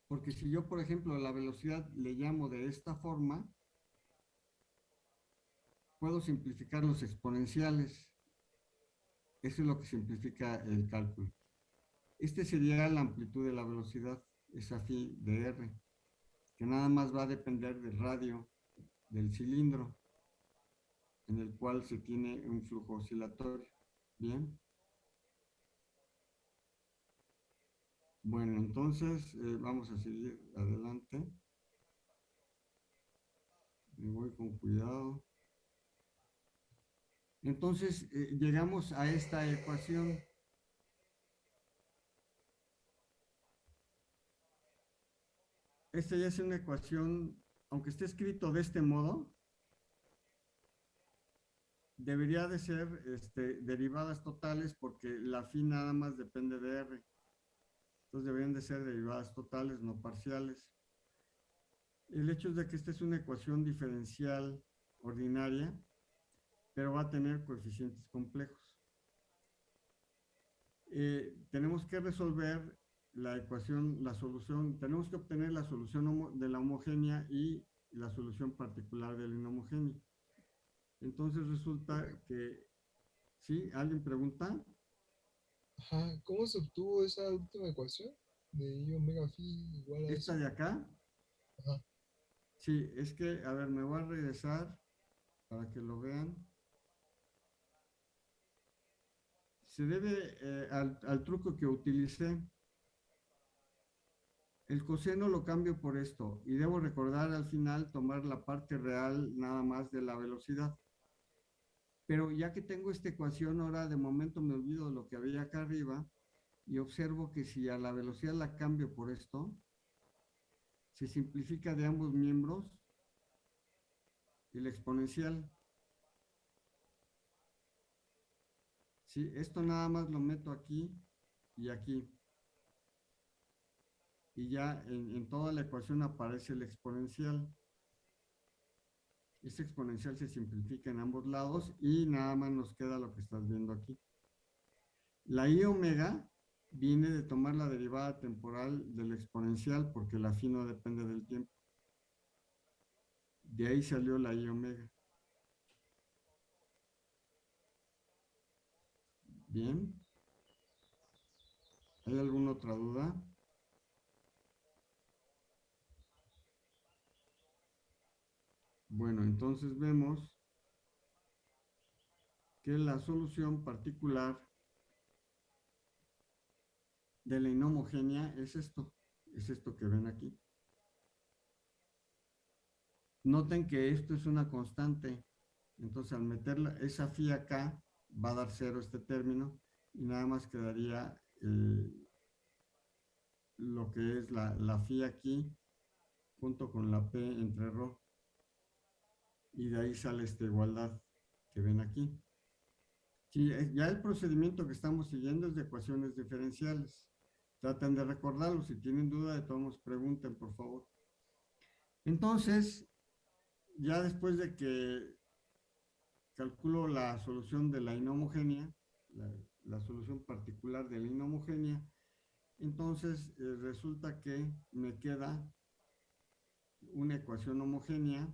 Porque si yo, por ejemplo, la velocidad le llamo de esta forma, puedo simplificar los exponenciales. Eso es lo que simplifica el cálculo. Este sería la amplitud de la velocidad, esa phi de R, que nada más va a depender del radio del cilindro en el cual se tiene un flujo oscilatorio. Bien. Bueno, entonces eh, vamos a seguir adelante. Me voy con cuidado. Entonces, eh, llegamos a esta ecuación. Esta ya es una ecuación, aunque esté escrito de este modo, debería de ser este, derivadas totales porque la phi nada más depende de R. Entonces deberían de ser derivadas totales, no parciales. El hecho es de que esta es una ecuación diferencial ordinaria pero va a tener coeficientes complejos. Eh, tenemos que resolver la ecuación, la solución, tenemos que obtener la solución de la homogénea y la solución particular de la inhomogénea. Entonces resulta que, ¿sí? ¿Alguien pregunta? Ajá, ¿cómo se obtuvo esa última ecuación? De I omega phi igual a ¿Esta de acá? Ajá. Sí, es que, a ver, me voy a regresar para que lo vean. Se debe eh, al, truco que utilicé. El coseno lo cambio por esto y debo recordar al final tomar la parte real nada más de la velocidad. Pero ya que tengo esta ecuación, ahora de momento me olvido de lo que había acá arriba y observo que si a la velocidad la cambio por esto, se simplifica de ambos miembros el exponencial. Esto nada más lo meto aquí y aquí. Y ya en, toda la ecuación aparece el exponencial. Esta exponencial se simplifica en ambos lados y nada más nos queda lo que estás viendo aquí. La i omega viene de tomar la derivada temporal del exponencial porque la phi no depende del tiempo. De ahí salió la i omega. Bien. ¿Hay alguna otra duda? Bueno, entonces vemos que la solución particular de la inhomogénea es esto, es esto que ven aquí. Noten que esto es una constante, entonces al meter esa phi acá, va a dar cero este término y nada más quedaría eh, lo que es la, la phi aquí junto con la p entre rho y de ahí sale esta igualdad que ven aquí. Ya el procedimiento que estamos siguiendo es de ecuaciones diferenciales. Traten de recordarlo. Si tienen duda, de todos pregunten, por favor. Entonces, ya después de que calculo la solución de la inhomogénea, la, solución particular de la inhomogénea, entonces eh, resulta que me queda una ecuación homogénea,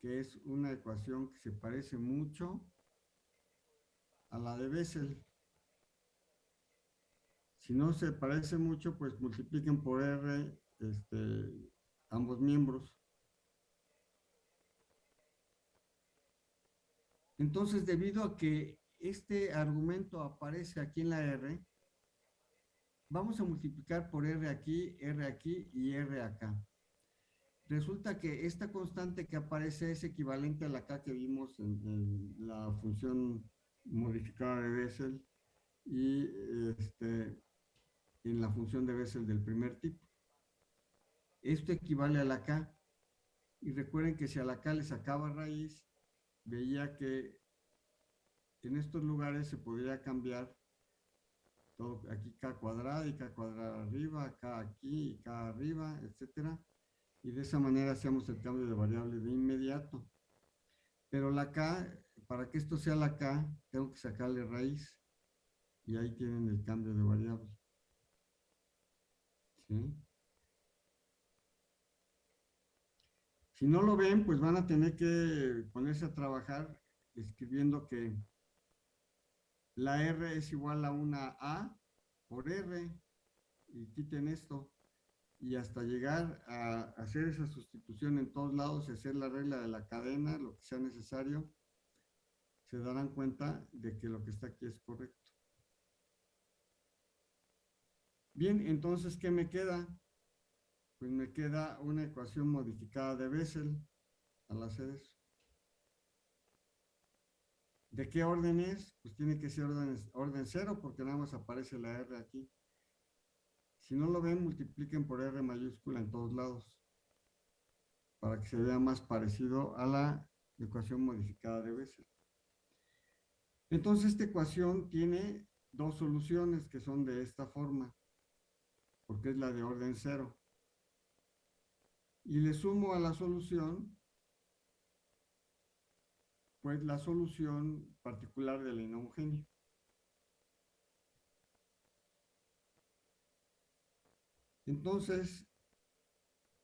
que es una ecuación que se parece mucho a la de Bessel. Si no se parece mucho, pues multipliquen por R este, ambos miembros. Entonces, debido a que este argumento aparece aquí en la R, vamos a multiplicar por R aquí, R aquí y R acá. Resulta que esta constante que aparece es equivalente a la K que vimos en, la función modificada de Bessel y este, en la función de Bessel del primer tipo. Esto equivale a la K. Y recuerden que si a la K le sacaba raíz, veía que en estos lugares se podría cambiar todo, aquí K cuadrada y K cuadrada arriba, K aquí y K arriba, etcétera. Y de esa manera hacíamos el cambio de variable de inmediato. Pero la K, para que esto sea la K, tengo que sacarle raíz. Y ahí tienen el cambio de variable. Si no lo ven, pues van a tener que ponerse a trabajar escribiendo que la R es igual a una A por R y quiten esto y hasta llegar a hacer esa sustitución en todos lados y hacer la regla de la cadena, lo que sea necesario, se darán cuenta de que lo que está aquí es correcto. Bien, entonces, ¿qué me queda? Pues me queda una ecuación modificada de Bessel al hacer eso. ¿De qué orden es? Pues tiene que ser orden, orden cero porque nada más aparece la R aquí. Si no lo ven, multipliquen por R mayúscula en todos lados para que se vea más parecido a la ecuación modificada de Bessel. Entonces, esta ecuación tiene dos soluciones que son de esta forma porque es la de orden cero. Y le sumo a la solución, pues la solución particular de la inhomogénea. Entonces,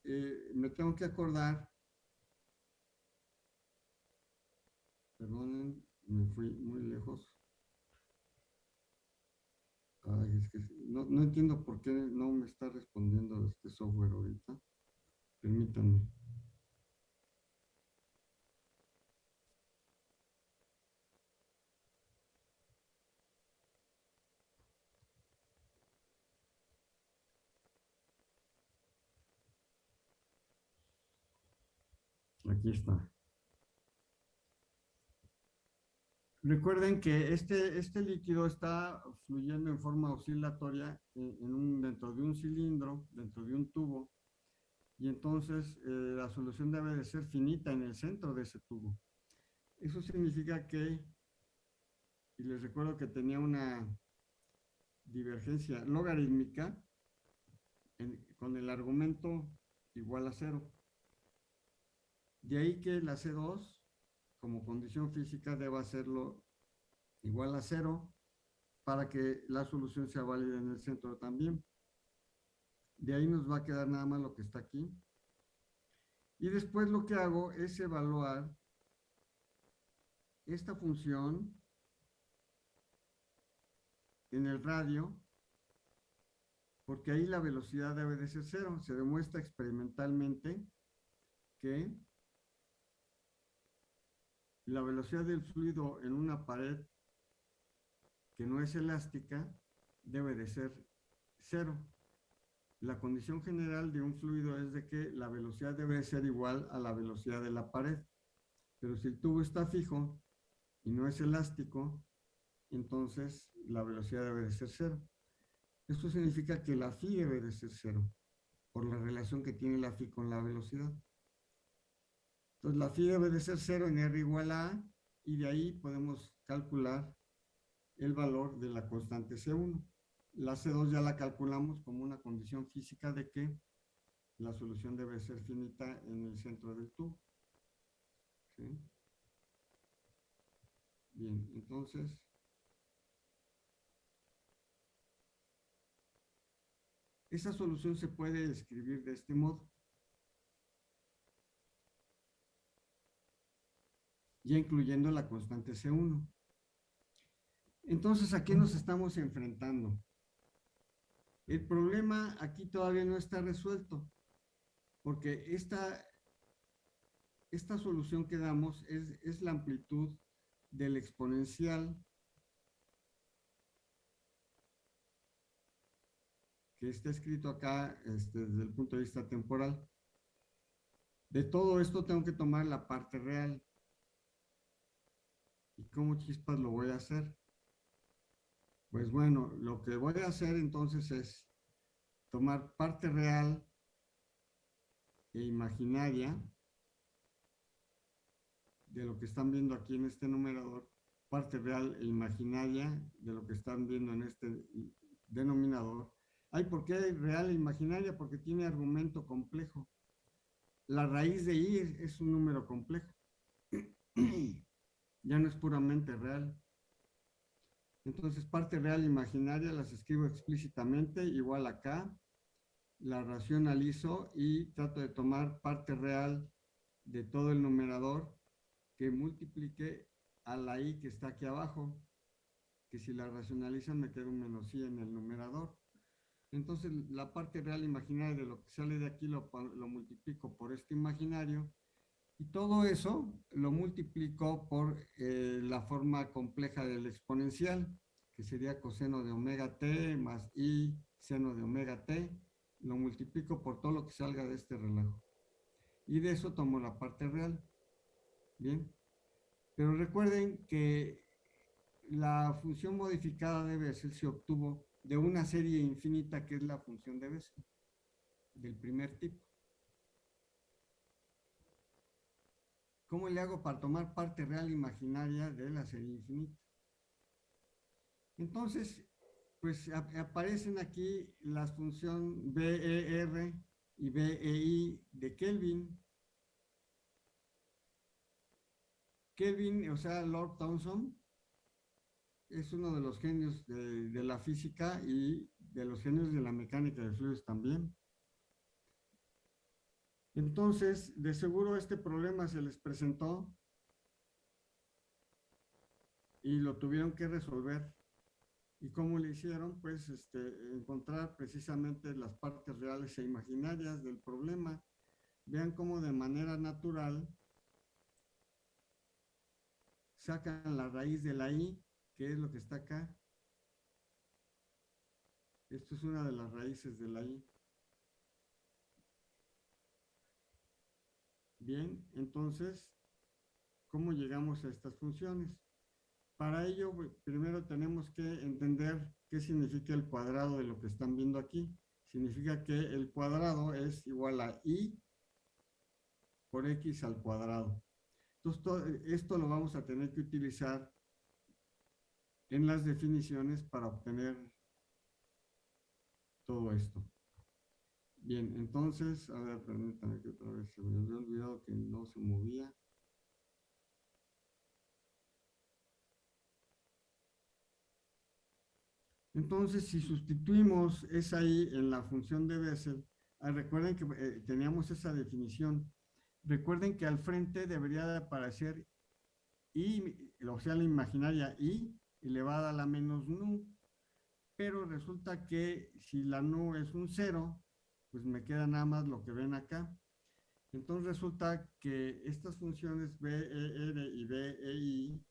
eh, me tengo que acordar, perdonen, me fui muy lejos es que no, no entiendo por qué no me está respondiendo este software ahorita. Permítanme. Aquí está. Recuerden que este, este líquido está fluyendo en forma oscilatoria en, un, dentro de un cilindro, dentro de un tubo, y entonces eh, la solución debe de ser finita en el centro de ese tubo. Eso significa que, y les recuerdo que tenía una divergencia logarítmica con el argumento igual a cero. De ahí que la C2, como condición física, deba hacerlo igual a cero para que la solución sea válida en el centro también. De ahí nos va a quedar nada más lo que está aquí. Y después lo que hago es evaluar esta función en el radio, porque ahí la velocidad debe de ser cero. Se demuestra experimentalmente que la velocidad del fluido en una pared que no es elástica debe de ser cero. La condición general de un fluido es de que la velocidad debe ser igual a la velocidad de la pared. Pero si el tubo está fijo y no es elástico, entonces la velocidad debe de ser cero. Esto significa que la phi debe de ser cero, por la relación que tiene la phi con la velocidad. Entonces la phi debe de ser cero en R igual a A, y de ahí podemos calcular el valor de la constante C1. La C2 ya la calculamos como una condición física de que la solución debe ser finita en el centro del tubo. Bien, entonces... Esa solución se puede escribir de este modo. Ya incluyendo la constante C1. Entonces, ¿a qué nos estamos enfrentando? El problema aquí todavía no está resuelto, porque esta, esta solución que damos es, es la amplitud del exponencial que está escrito acá este, desde el punto de vista temporal. De todo esto tengo que tomar la parte real. ¿Y cómo chispas lo voy a hacer? Pues bueno, lo que voy a hacer entonces es tomar parte real e imaginaria de lo que están viendo aquí en este numerador, parte real e imaginaria de lo que están viendo en este denominador. Ay, ¿por qué real e imaginaria? Porque tiene argumento complejo. La raíz de i es un número complejo. *clears throat* ya no es puramente real. Entonces, parte real imaginaria las escribo explícitamente, igual acá. La racionalizo y trato de tomar parte real de todo el numerador que multiplique a la i que está aquí abajo, que si la racionalizan me queda un menos i en el numerador. Entonces, la parte real imaginaria de lo que sale de aquí lo, lo multiplico por este imaginario y todo eso lo multiplico por eh, la forma compleja del exponencial, que sería coseno de omega t más i seno de omega t. Lo multiplico por todo lo que salga de este relajo. Y de eso tomo la parte real. Bien. Pero recuerden que la función modificada de Bessel se obtuvo de una serie infinita que es la función de Bessel, del primer tipo. ¿Cómo le hago para tomar parte real imaginaria de la serie infinita? Entonces, pues aparecen aquí las funciones BER y BEI de Kelvin. Kelvin, o sea, Lord Thomson, es uno de los genios de, de la física y de los genios de la mecánica de fluidos también. Entonces, de seguro este problema se les presentó y lo tuvieron que resolver. ¿Y cómo lo hicieron? Pues este, encontrar precisamente las partes reales e imaginarias del problema. Vean cómo de manera natural sacan la raíz de la i, que es lo que está acá. Esto es una de las raíces de la i. Bien, entonces, ¿cómo llegamos a estas funciones? Para ello, primero tenemos que entender qué significa el cuadrado de lo que están viendo aquí. Significa que el cuadrado es igual a i por x al cuadrado. Entonces, esto lo vamos a tener que utilizar en las definiciones para obtener todo esto. Bien, entonces, a ver, permítame que otra vez se me había olvidado que no se movía. Entonces, si sustituimos esa i en la función de Bessel, ah, recuerden que eh, teníamos esa definición. Recuerden que al frente debería de aparecer i, o sea, la imaginaria i elevada a la menos nu. Pero resulta que si la nu es un cero, pues me queda nada más lo que ven acá. Entonces resulta que estas funciones b, e, r y b, e, i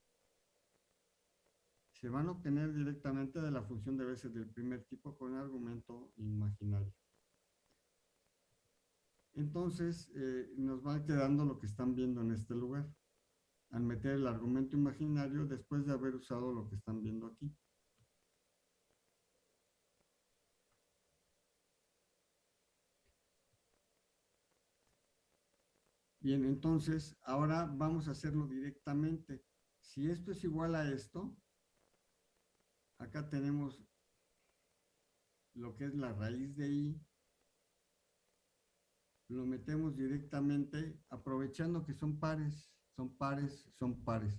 se van a obtener directamente de la función de veces del primer tipo con argumento imaginario. Entonces, eh, nos va quedando lo que están viendo en este lugar, al meter el argumento imaginario después de haber usado lo que están viendo aquí. Bien, entonces, ahora vamos a hacerlo directamente. Si esto es igual a esto, acá tenemos lo que es la raíz de i, lo metemos directamente aprovechando que son pares, son pares, son pares.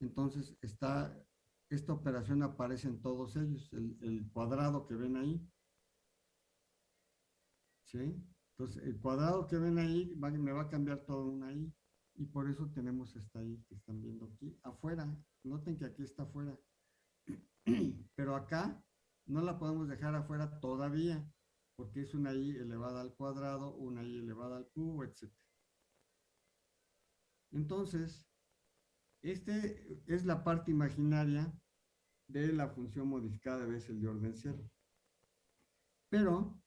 Entonces está, esta operación aparece en todos ellos, el, cuadrado que ven ahí. ¿Sí? Entonces el cuadrado que ven ahí me va a cambiar todo una i y por eso tenemos esta i que están viendo aquí afuera. Noten que aquí está afuera. *clears throat* Pero acá no la podemos dejar afuera todavía, porque es una i elevada al cuadrado, una i elevada al cubo, etc. Entonces, este es la parte imaginaria de la función modificada de Bessel de orden cero. Pero,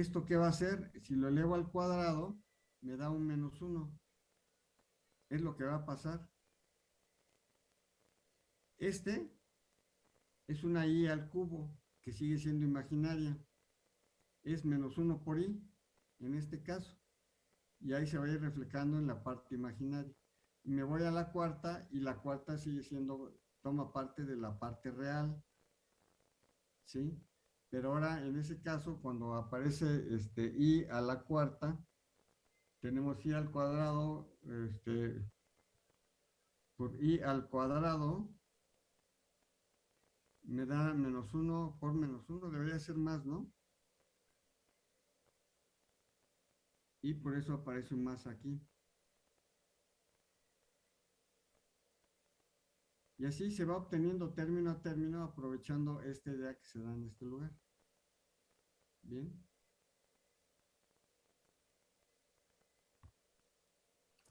¿esto qué va a hacer? Si lo elevo al cuadrado, me da un menos uno. Es lo que va a pasar. Este es una i al cubo, que sigue siendo imaginaria. Es menos 1 por i, en este caso. Y ahí se va a ir reflejando en la parte imaginaria. Me voy a la cuarta, y la cuarta sigue siendo, toma parte de la parte real. ¿Sí? Pero ahora, en ese caso, cuando aparece este i a la cuarta, tenemos i al cuadrado, este, por i al cuadrado, me da menos 1 por menos 1, debería ser más, ¿no? Y por eso aparece un más aquí. Y así se va obteniendo término a término aprovechando esta idea que se da en este lugar. Bien.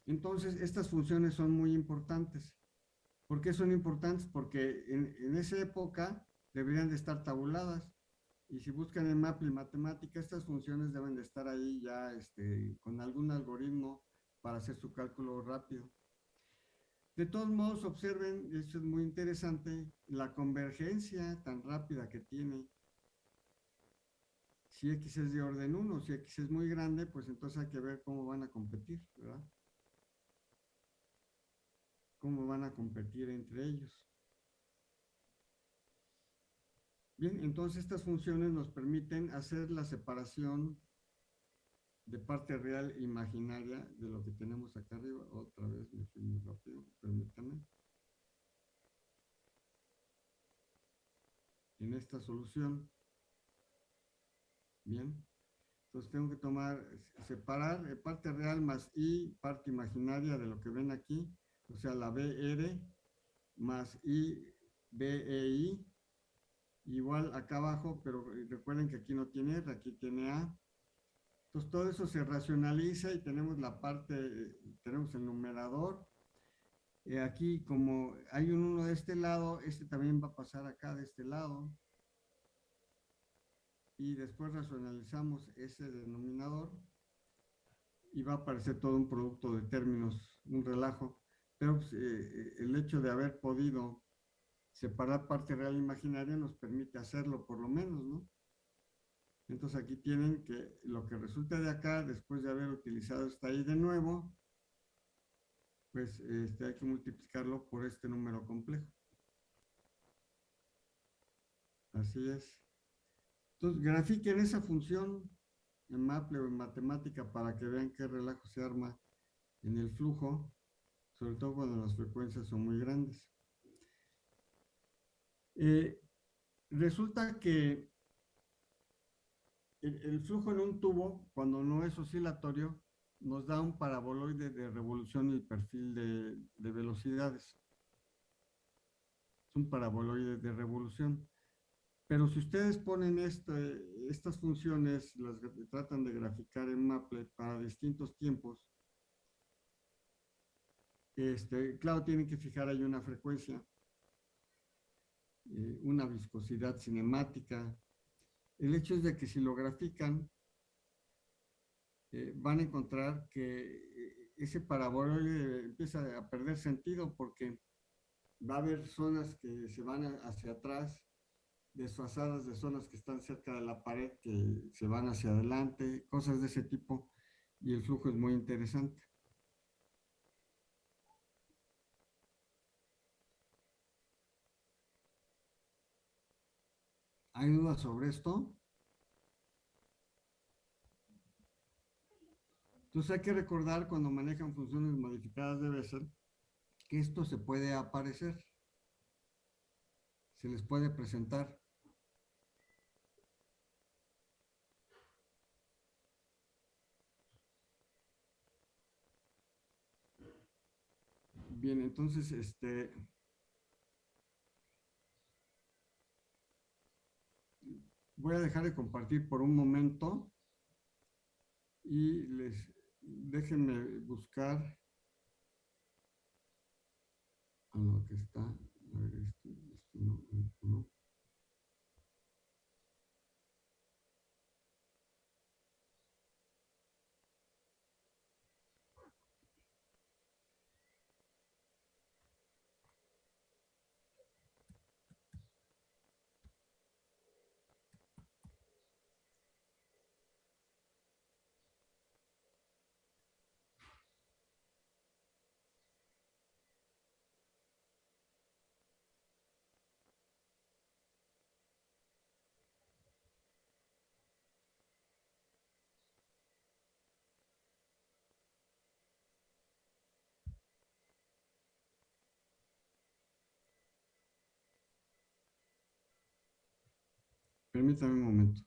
Entonces, estas funciones son muy importantes. ¿Por qué son importantes? Porque en, esa época deberían de estar tabuladas. Y si buscan en Maple Matemática, estas funciones deben de estar ahí ya este, con algún algoritmo para hacer su cálculo rápido. De todos modos, observen, esto es muy interesante, la convergencia tan rápida que tiene. Si X es de orden 1, si X es muy grande, pues entonces hay que ver cómo van a competir, ¿verdad? cómo van a competir entre ellos. Bien, entonces estas funciones nos permiten hacer la separación de parte real e imaginaria de lo que tenemos acá arriba. Otra vez me fui muy rápido, permítanme. En esta solución. Bien. Entonces tengo que tomar, separar parte real más i, parte imaginaria de lo que ven aquí o sea, la BR más I, BEI, igual acá abajo, pero recuerden que aquí no tiene R, aquí tiene A. Entonces todo eso se racionaliza y tenemos la parte, tenemos el numerador. Aquí como hay un 1 de este lado, este también va a pasar acá de este lado. Y después racionalizamos ese denominador y va a aparecer todo un producto de términos, un relajo. Pero pues, eh, el hecho de haber podido separar parte real e imaginaria nos permite hacerlo por lo menos, ¿no? Entonces aquí tienen que lo que resulta de acá, después de haber utilizado esta i de nuevo, pues este, hay que multiplicarlo por este número complejo. Así es. Entonces, grafiquen esa función en Maple o en matemática para que vean qué relajo se arma en el flujo, sobre todo cuando las frecuencias son muy grandes. Eh, resulta que el, flujo en un tubo, cuando no es oscilatorio, nos da un paraboloide de revolución y perfil de, de velocidades. Es un paraboloide de revolución. Pero si ustedes ponen estas funciones, las tratan de graficar en Maple para distintos tiempos, este, claro, tienen que fijar ahí una frecuencia, eh, una viscosidad cinemática. El hecho es de que si lo grafican, eh, van a encontrar que ese paraboloide empieza a perder sentido porque va a haber zonas que se van hacia atrás desfasadas de zonas que están cerca de la pared que se van hacia adelante, cosas de ese tipo, y el flujo es muy interesante. ¿Hay dudas sobre esto? Entonces hay que recordar cuando manejan funciones modificadas de Bessel que esto se puede aparecer, se les puede presentar. Bien, entonces, este... Voy a dejar de compartir por un momento y les déjenme buscar a lo que está. A ver, esto, esto no, esto no. Permítame un momento.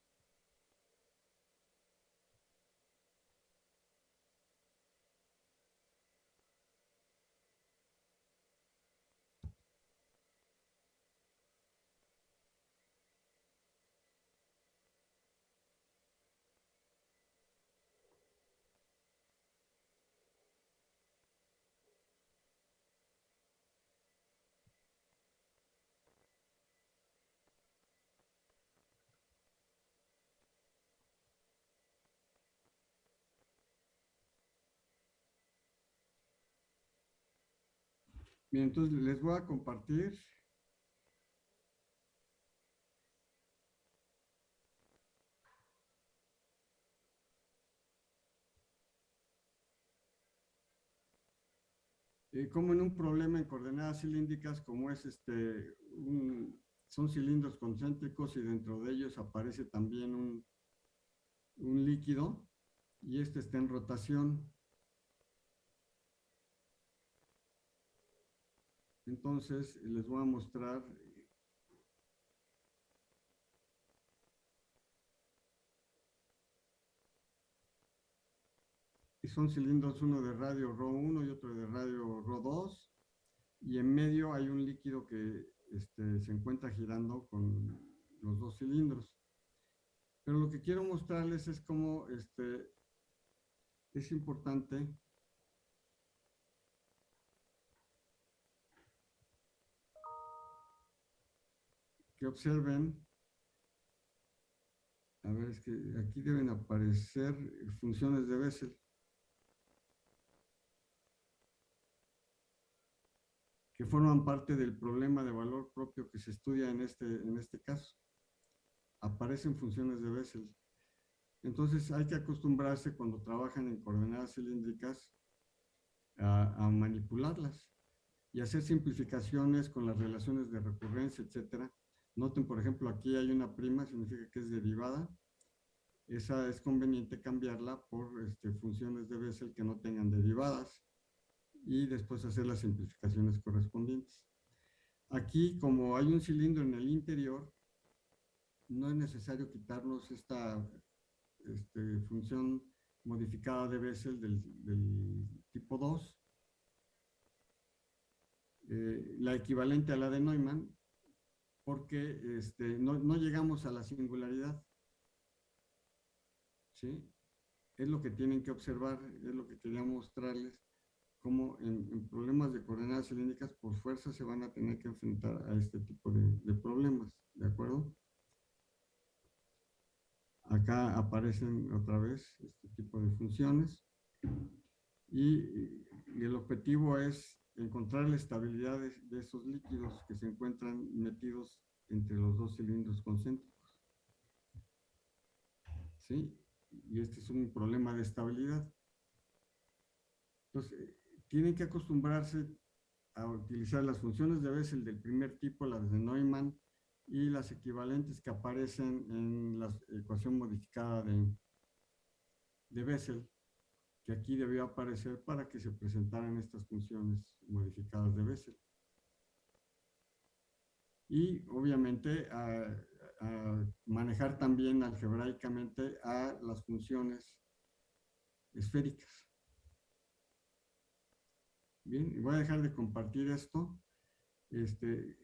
Bien, entonces les voy a compartir. Eh, como en un problema en coordenadas cilíndricas, como es este, son cilindros concéntricos y dentro de ellos aparece también un, un líquido y este está en rotación. Entonces, les voy a mostrar son cilindros, uno de radio RO1 y otro de radio RO2, y en medio hay un líquido que este, se encuentra girando con los dos cilindros. Pero lo que quiero mostrarles es cómo este, es importante observen, a ver, es que aquí deben aparecer funciones de Bessel. que forman parte del problema de valor propio que se estudia en este, en este caso. Aparecen funciones de Bessel. Entonces hay que acostumbrarse cuando trabajan en coordenadas cilíndricas a, a manipularlas y hacer simplificaciones con las relaciones de recurrencia, etcétera, Noten, por ejemplo, aquí hay una prima, significa que es derivada. Esa es conveniente cambiarla por este, funciones de Bessel que no tengan derivadas y después hacer las simplificaciones correspondientes. Aquí, como hay un cilindro en el interior, no es necesario quitarnos esta este, función modificada de Bessel del, tipo 2, eh, la equivalente a la de Neumann, porque este, no, no, llegamos a la singularidad. ¿Sí? Es lo que tienen que observar, es lo que quería mostrarles, cómo en, problemas de coordenadas cilíndricas por fuerza se van a tener que enfrentar a este tipo de, problemas, ¿de acuerdo? Acá aparecen otra vez este tipo de funciones y, el objetivo es encontrar la estabilidad de, esos líquidos que se encuentran metidos entre los dos cilindros concéntricos. ¿Sí? Y este es un problema de estabilidad. Entonces, tienen que acostumbrarse a utilizar las funciones de Bessel del primer tipo, las de Neumann, y las equivalentes que aparecen en la ecuación modificada de, de Bessel, que aquí debió aparecer para que se presentaran estas funciones modificadas de Bessel. Y obviamente manejar también algebraicamente a las funciones esféricas. Bien, voy a dejar de compartir esto. Este,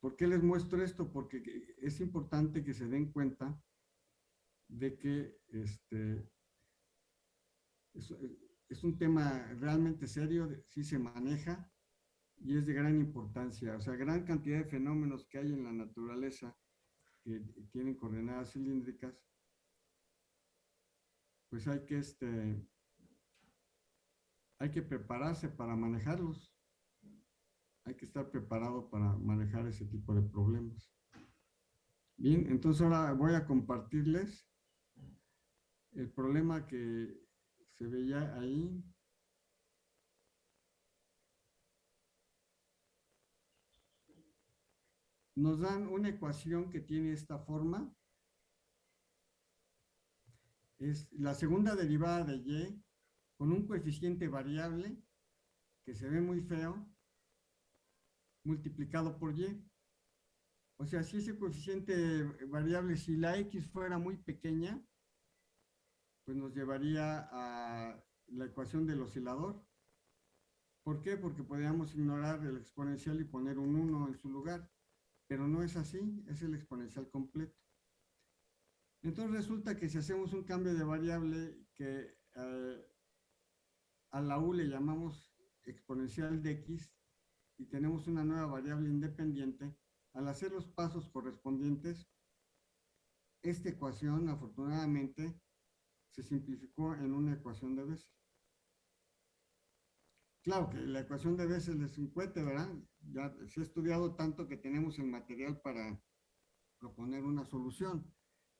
¿Por qué les muestro esto? Porque es importante que se den cuenta de que este, es, un tema realmente serio, sí se maneja y es de gran importancia. O sea, gran cantidad de fenómenos que hay en la naturaleza que tienen coordenadas cilíndricas, pues hay que, este, hay que prepararse para manejarlos hay que estar preparado para manejar ese tipo de problemas. Bien, entonces ahora voy a compartirles el problema que se veía ahí. Nos dan una ecuación que tiene esta forma. Es la segunda derivada de y con un coeficiente variable que se ve muy feo multiplicado por y. O sea, si ese coeficiente variable, si la x fuera muy pequeña, pues nos llevaría a la ecuación del oscilador. ¿Por qué? Porque podríamos ignorar el exponencial y poner un 1 en su lugar. Pero no es así, es el exponencial completo. Entonces resulta que si hacemos un cambio de variable que eh, a la u le llamamos exponencial de x, y tenemos una nueva variable independiente, al hacer los pasos correspondientes, esta ecuación afortunadamente se simplificó en una ecuación de Bessel. Claro que la ecuación de Bessel es un cohete, ¿verdad? Ya se ha estudiado tanto que tenemos el material para proponer una solución.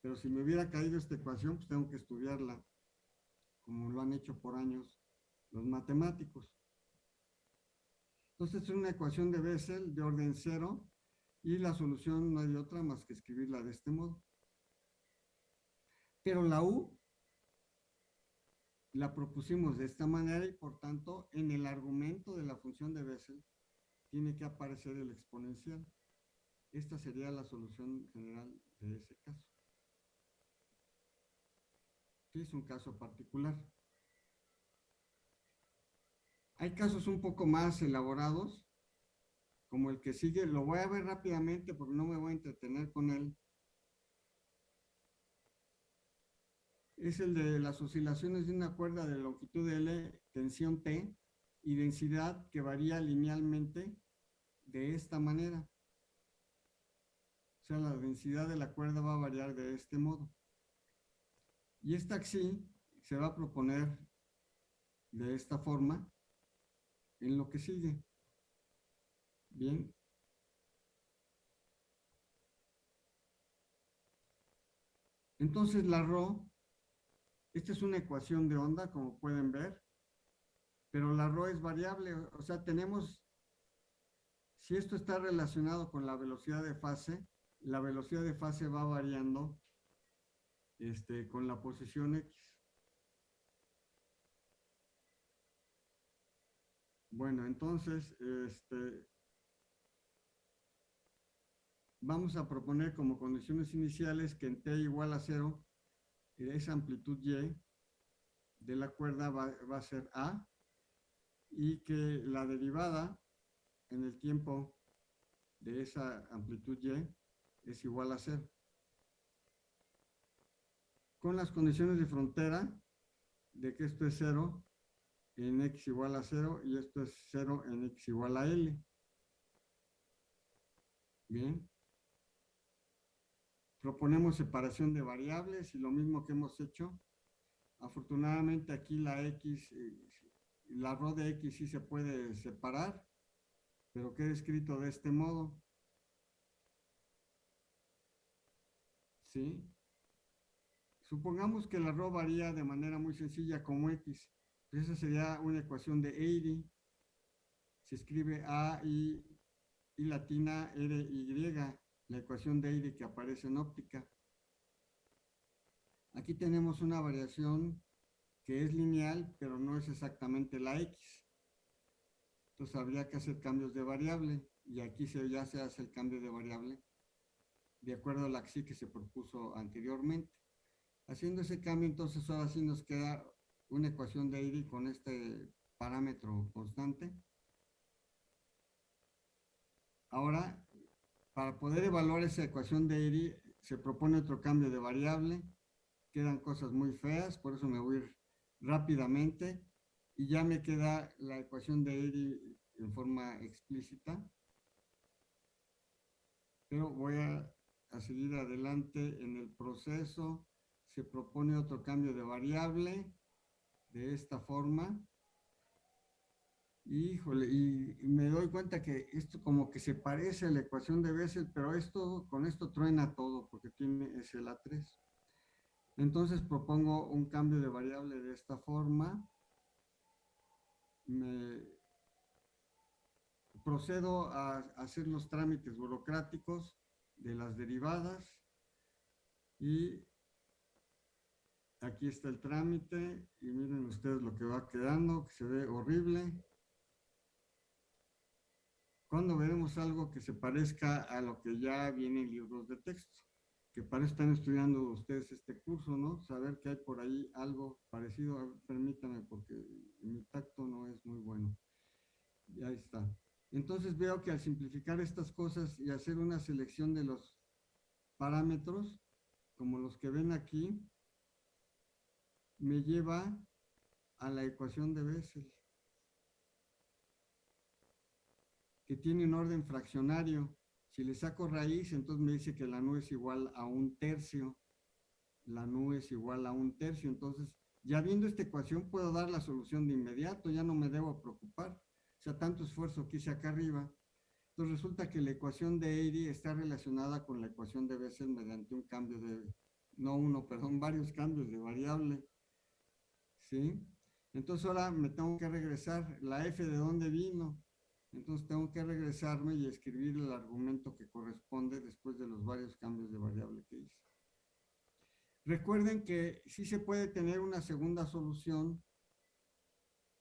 Pero si me hubiera caído esta ecuación, pues tengo que estudiarla, como lo han hecho por años los matemáticos. Entonces es una ecuación de Bessel de orden cero y la solución no hay otra más que escribirla de este modo. Pero la U la propusimos de esta manera y por tanto en el argumento de la función de Bessel tiene que aparecer el exponencial. Esta sería la solución general de ese caso. Es un caso particular. Hay casos un poco más elaborados, como el que sigue, lo voy a ver rápidamente porque no me voy a entretener con él. Es el de las oscilaciones de una cuerda de longitud L, tensión T, y densidad que varía linealmente de esta manera. O sea, la densidad de la cuerda va a variar de este modo. Y esta axi se va a proponer de esta forma en lo que sigue. Bien. Entonces la Rho, esta es una ecuación de onda, como pueden ver, pero la Rho es variable, o sea, tenemos Si esto está relacionado con la velocidad de fase, la velocidad de fase va variando este, con la posición X. Bueno, entonces, este, vamos a proponer como condiciones iniciales que en t igual a 0, esa amplitud y de la cuerda va, va, a ser a y que la derivada en el tiempo de esa amplitud y es igual a 0. Con las condiciones de frontera de que esto es 0 en x igual a 0 y esto es 0 en x igual a l. Bien. Proponemos separación de variables y lo mismo que hemos hecho. Afortunadamente aquí la x, eh, la rho de x sí se puede separar, pero queda escrito de este modo. ¿Sí? Supongamos que la rho varía de manera muy sencilla como x. Esa sería una ecuación de Airy. Se escribe A, I, I latina, R, Y, la ecuación de Airy que aparece en óptica. Aquí tenemos una variación que es lineal, pero no es exactamente la X. Entonces habría que hacer cambios de variable y aquí se, ya se hace el cambio de variable de acuerdo a la XI que se propuso anteriormente. Haciendo ese cambio, entonces ahora sí nos queda una ecuación de Airy con este parámetro constante. Ahora, para poder evaluar esa ecuación de Airy, se propone otro cambio de variable. Quedan cosas muy feas, por eso me voy rápidamente. Y ya me queda la ecuación de Airy en forma explícita. Pero voy a seguir adelante en el proceso. Se propone otro cambio de variable de esta forma. Híjole, y, me doy cuenta que esto como que se parece a la ecuación de Bessel, pero esto, con esto truena todo porque tiene ese la 3. Entonces propongo un cambio de variable de esta forma. Me procedo a hacer los trámites burocráticos de las derivadas y Aquí está el trámite y miren ustedes lo que va quedando, que se ve horrible. ¿Cuándo veremos algo que se parezca a lo que ya viene en libros de texto? Que para están estudiando ustedes este curso, ¿no? Saber que hay por ahí algo parecido. permítame porque mi tacto no es muy bueno. Y ahí está. Entonces veo que al simplificar estas cosas y hacer una selección de los parámetros, como los que ven aquí, me lleva a la ecuación de Bessel, que tiene un orden fraccionario. Si le saco raíz, entonces me dice que la nu es igual a un tercio. La nu es igual a un tercio. Entonces, ya viendo esta ecuación, puedo dar la solución de inmediato, ya no me debo preocupar. O sea, tanto esfuerzo que hice acá arriba. Entonces resulta que la ecuación de Airy está relacionada con la ecuación de Bessel mediante un cambio de, no uno, perdón, varios cambios de variable. ¿sí? Entonces ahora me tengo que regresar, la f de dónde vino, entonces tengo que regresarme y escribir el argumento que corresponde después de los varios cambios de variable que hice. Recuerden que sí se puede tener una segunda solución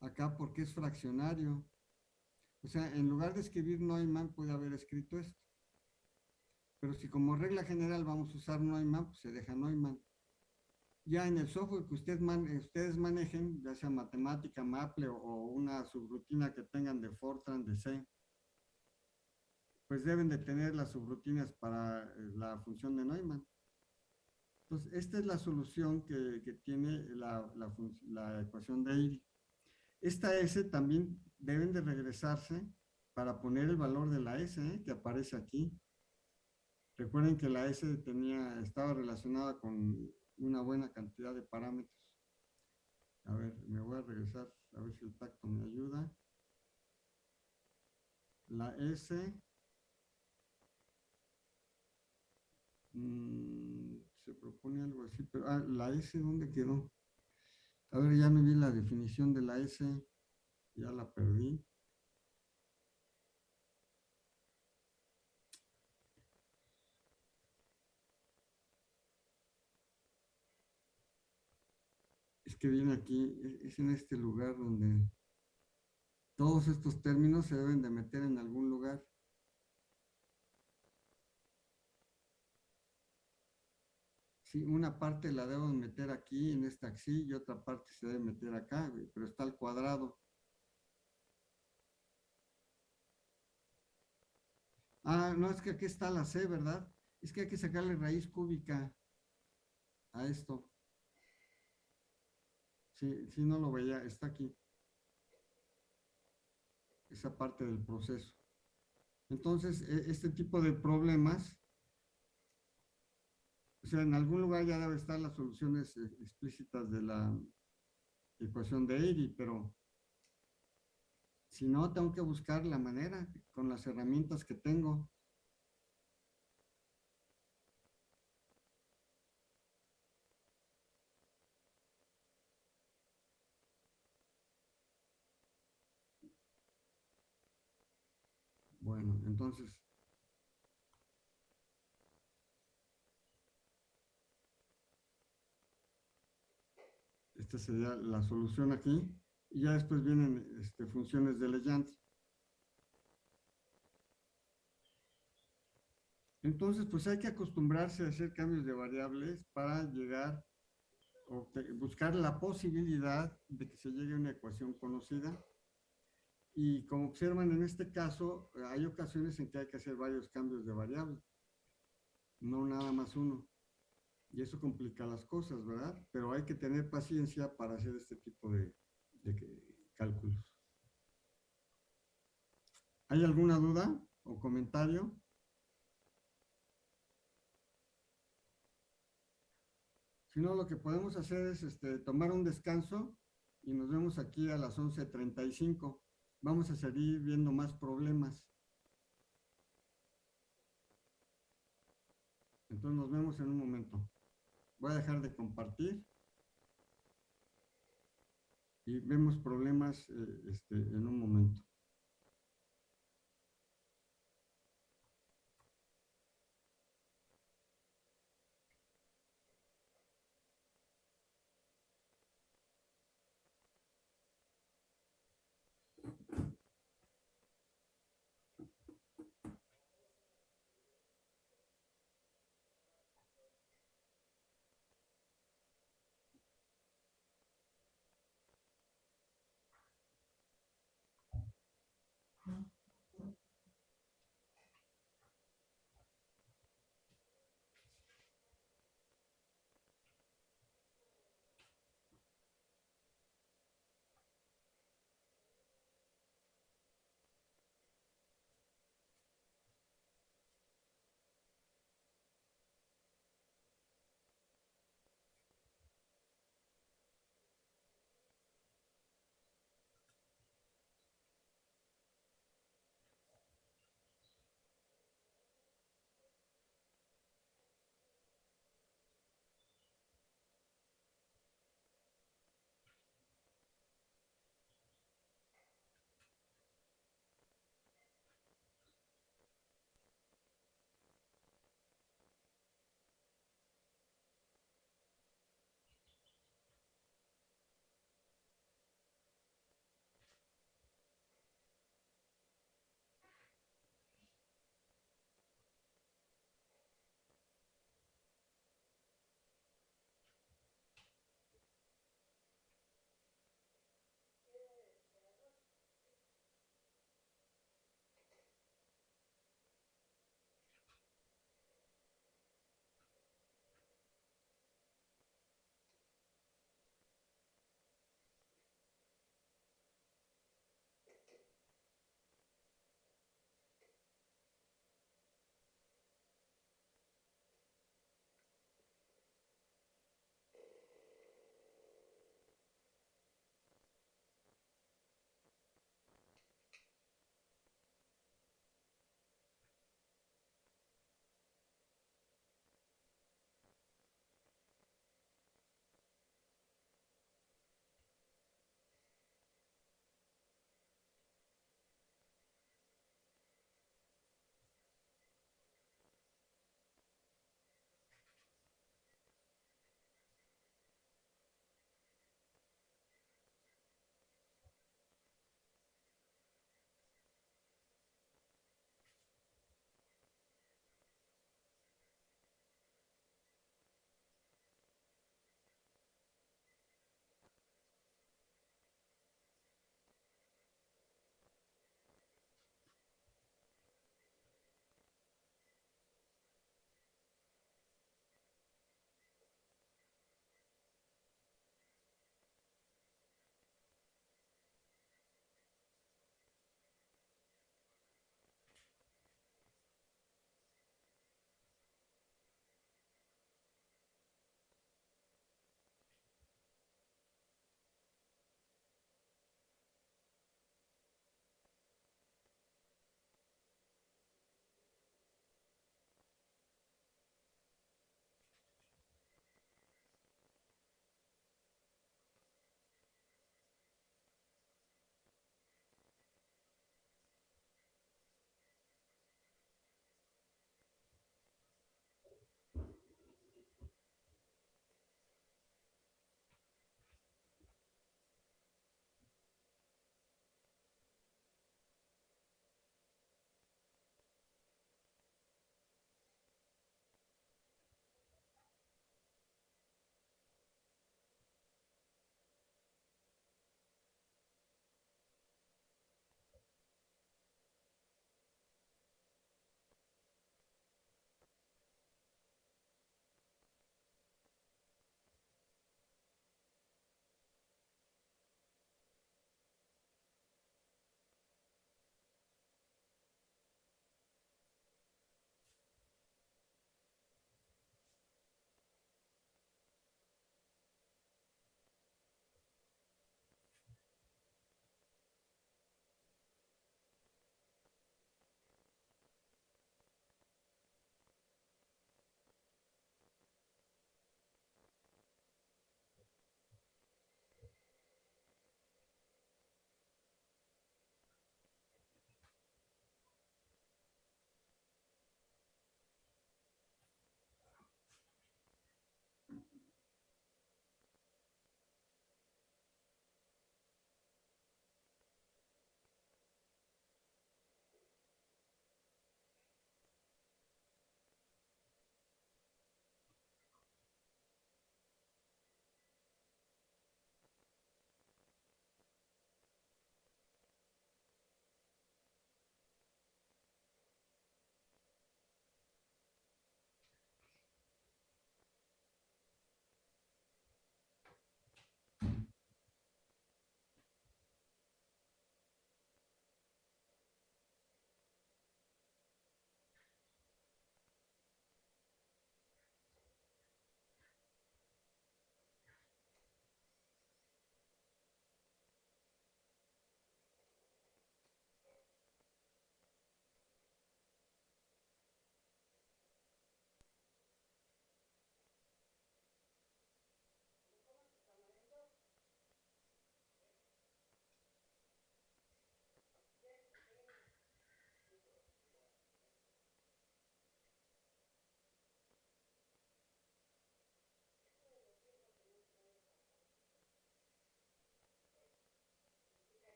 acá porque es fraccionario. O sea, en lugar de escribir Neumann, puede haber escrito esto. Pero si como regla general vamos a usar Neumann, pues se deja Neumann ya en el software que usted ustedes manejen, ya sea matemática, Maple o, una subrutina que tengan de Fortran, de C, pues deben de tener las subrutinas para eh, la función de Neumann. Entonces, esta es la solución que, tiene la, ecuación de Airy. Esta S también deben de regresarse para poner el valor de la S ¿eh? que aparece aquí. Recuerden que la S tenía, estaba relacionada con una buena cantidad de parámetros. A ver, me voy a regresar a ver si el tacto me ayuda. La S mm, se propone algo así, pero ah, la S ¿dónde quedó? A ver, ya me vi la definición de la S, ya la perdí. Que viene aquí, e- es en este lugar donde todos estos términos se deben de meter en algún lugar. Sí, una parte la debo meter aquí en esta axis y otra parte se debe meter acá, pero está al cuadrado. Ah, no, es que aquí está la C, ¿verdad? Es que hay que sacarle raíz cúbica a esto. Sí, sí, no lo veía, está aquí. Esa parte del proceso. Entonces, e- este tipo de problemas, o sea, en algún lugar ya debe estar las soluciones eh, explícitas de la ecuación de Airy, pero si no, tengo que buscar la manera con las herramientas que tengo. Bueno, entonces, esta sería la solución aquí. Y ya después vienen este, funciones de Legendre. Entonces, pues hay que acostumbrarse a hacer cambios de variables para llegar, o buscar la posibilidad de que se llegue a una ecuación conocida. Y como observan en este caso, hay ocasiones en que hay que hacer varios cambios de variable, no nada más uno. Y eso complica las cosas, ¿verdad? Pero hay que tener paciencia para hacer este tipo de, de cálculos. ¿Hay alguna duda o comentario? Si no, lo que podemos hacer es este, tomar un descanso y nos vemos aquí a las 11.35. Vamos a seguir viendo más problemas. Entonces nos vemos en un momento. Voy a dejar de compartir. Y vemos problemas eh, este, en un momento.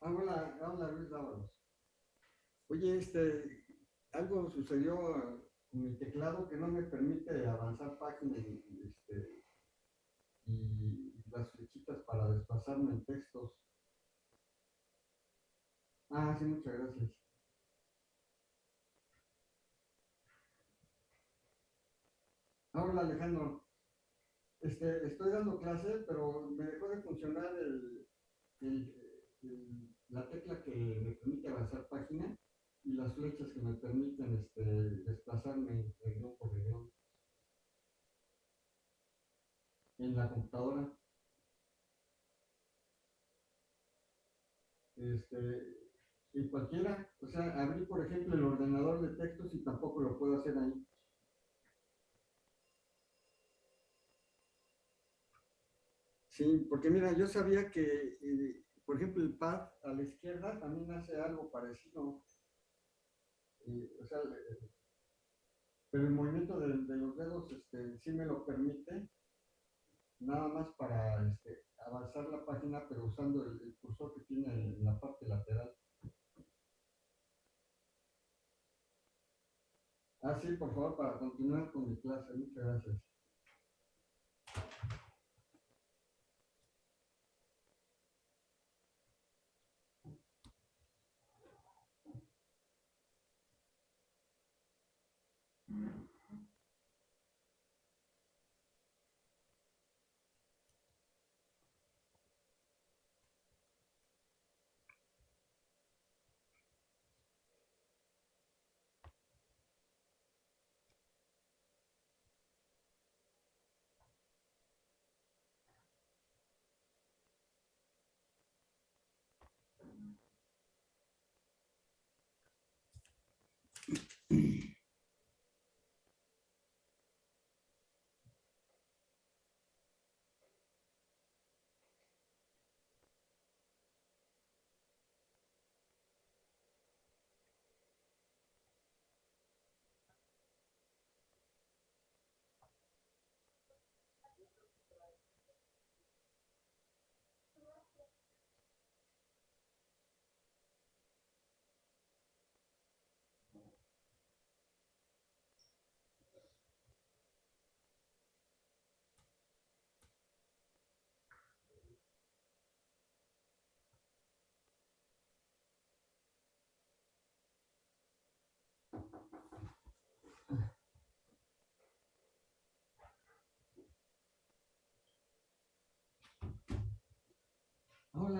Hola, hola Luis Dávalos. Oye, este, algo sucedió con mi teclado que no me permite avanzar páginas este, y las flechitas para desplazarme en textos. Ah, sí, muchas gracias. Ah, Hola Alejandro. Este, estoy dando clase, pero me dejó de funcionar el, el- el- la tecla que me permite avanzar página y las flechas que me permiten este, desplazarme región por región en la computadora. Este, en cualquiera, o sea, abrí por ejemplo el ordenador de textos y tampoco lo puedo hacer ahí. Sí, porque mira, yo sabía que, eh, por ejemplo, el pad a la izquierda también hace algo parecido. Eh, o sea, eh, pero el movimiento de, los dedos este, sí me lo permite, nada más para este, avanzar la página, pero usando el cursor que tiene en la parte lateral. Ah, sí, por favor, para continuar con mi clase. Muchas gracias.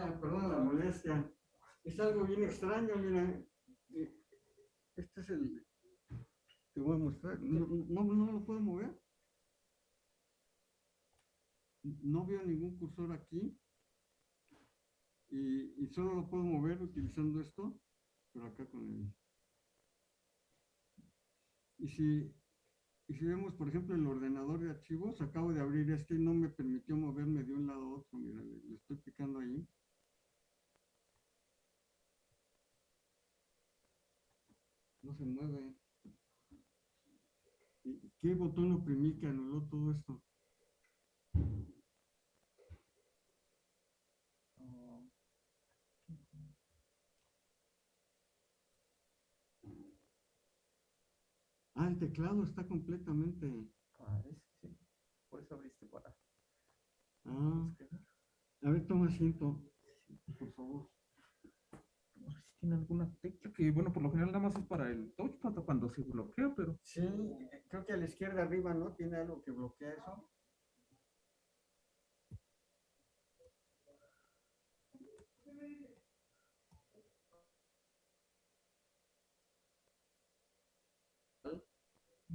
Hola, perdón la molestia. Es algo bien extraño, mira. Eh, Este es el... Te voy a mostrar. No, no, no lo puedo mover. No veo ningún cursor aquí. Y, solo lo puedo mover utilizando esto, pero acá con el... Y si, y si vemos, por ejemplo, el ordenador de archivos, acabo de abrir este y no me permitió moverme de un lado a otro. Mira, le, le estoy picando ahí. No se mueve. ¿Y ¿Qué botón oprimí que anuló todo esto? Ah, el teclado está completamente. Parece que sí. Por eso abriste para Ah, a ver, toma asiento, por favor. Tiene alguna tecla que, bueno, por lo general nada más es para el touchpad cuando se bloquea, pero Sí, creo que a la izquierda arriba, ¿no? Tiene algo que bloquea eso.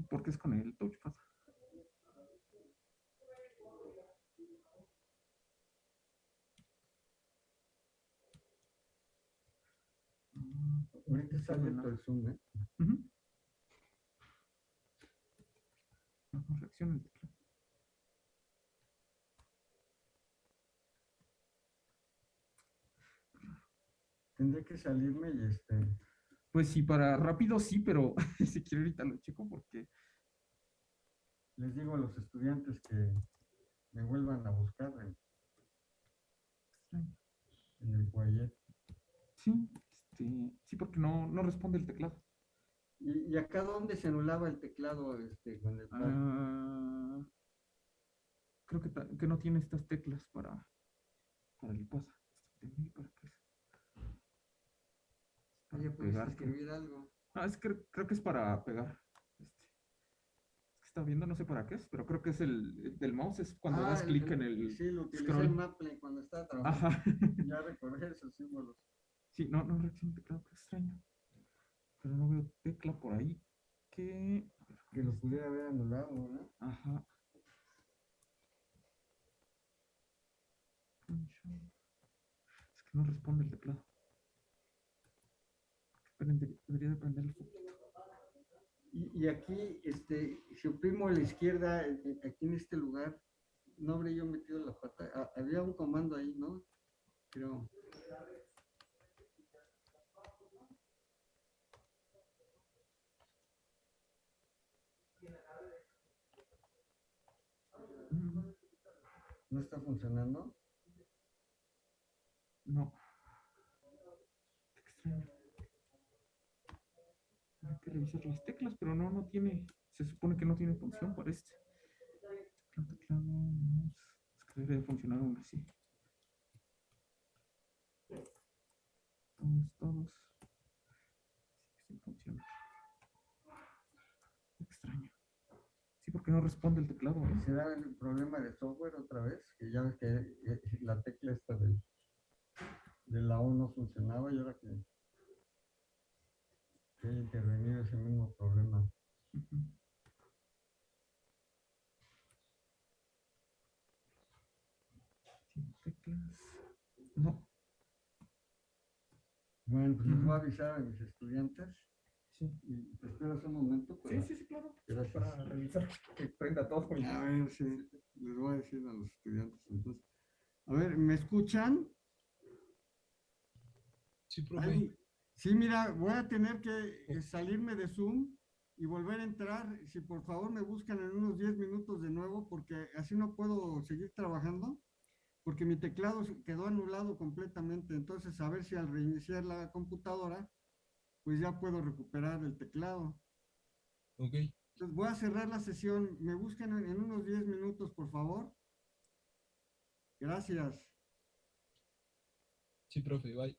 porque es con el touchpad. Ahorita abierto no. el Zoom, ¿eh? Ujú. No, no reacciona el teclado. Tendré que salirme y este, Pues sí, para rápido sí, pero *laughs* si quiero ahorita lo checo porque les digo a los estudiantes que me vuelvan a buscar en, en el Guayet. Sí, sí, porque no, no responde el teclado. ¿Y, y acá dónde se anulaba el teclado este, con el? Ah, creo que, que no tiene estas teclas para, para el pasa. ¿Para qué es? Para Oye, puedes pegar, creo. escribir algo. Ah, es que creo que es para pegar. Este. Es que está viendo, no sé para qué es, pero creo que es el el del mouse, es cuando Ah, das clic en el. Sí, lo utilicé scroll. en Maple cuando estaba trabajando. Ajá. Ya recordé esos símbolos. Sí, no, no reacciona teclado, qué extraño. Pero no veo tecla por ahí que. Que lo pudiera haber anulado, ¿no? Ajá. Es que no responde el teclado. Debería de prender el foco. Y, y aquí, este, si oprimo a la izquierda, eh, aquí en este lugar, no habría yo metido la pata. Ah, había un comando ahí, ¿no? Creo. Mm, ¿No está funcionando? No. Extraño. Hay que revisar las teclas, pero no, no tiene. Se supone que no tiene función para este. Teclado, teclado, mouse. Es que debería de funcionar aún así. Todos, todos. Sigue sin funcionar. Qué extraño. Sí, porque no responde el teclado. ¿Será el problema de software otra vez? Que ya ves que eh, la tecla esta de la O no funcionaba y ahora que, que haya intervenido ese mismo problema. Sin teclas. No. Bueno, pues les voy a avisar a mis estudiantes Sí. y te esperas un momento. Sí, para- sí, sí, claro. Gracias. Para revisar que prenda todo A ver, sí, les voy a decir a los estudiantes entonces. A ver, ¿me escuchan? Sí, profe. Ay, sí, mira, voy a tener que eh, salirme de Zoom y volver a entrar. Si por favor me buscan en unos 10 minutos de nuevo, porque así no puedo seguir trabajando, porque mi teclado quedó anulado completamente. Entonces, a ver si al reiniciar la computadora, pues ya puedo recuperar el teclado. Ok. Entonces, voy a cerrar la sesión. Me buscan en, en unos 10 minutos, por favor. Gracias. Sí, profe. Bye.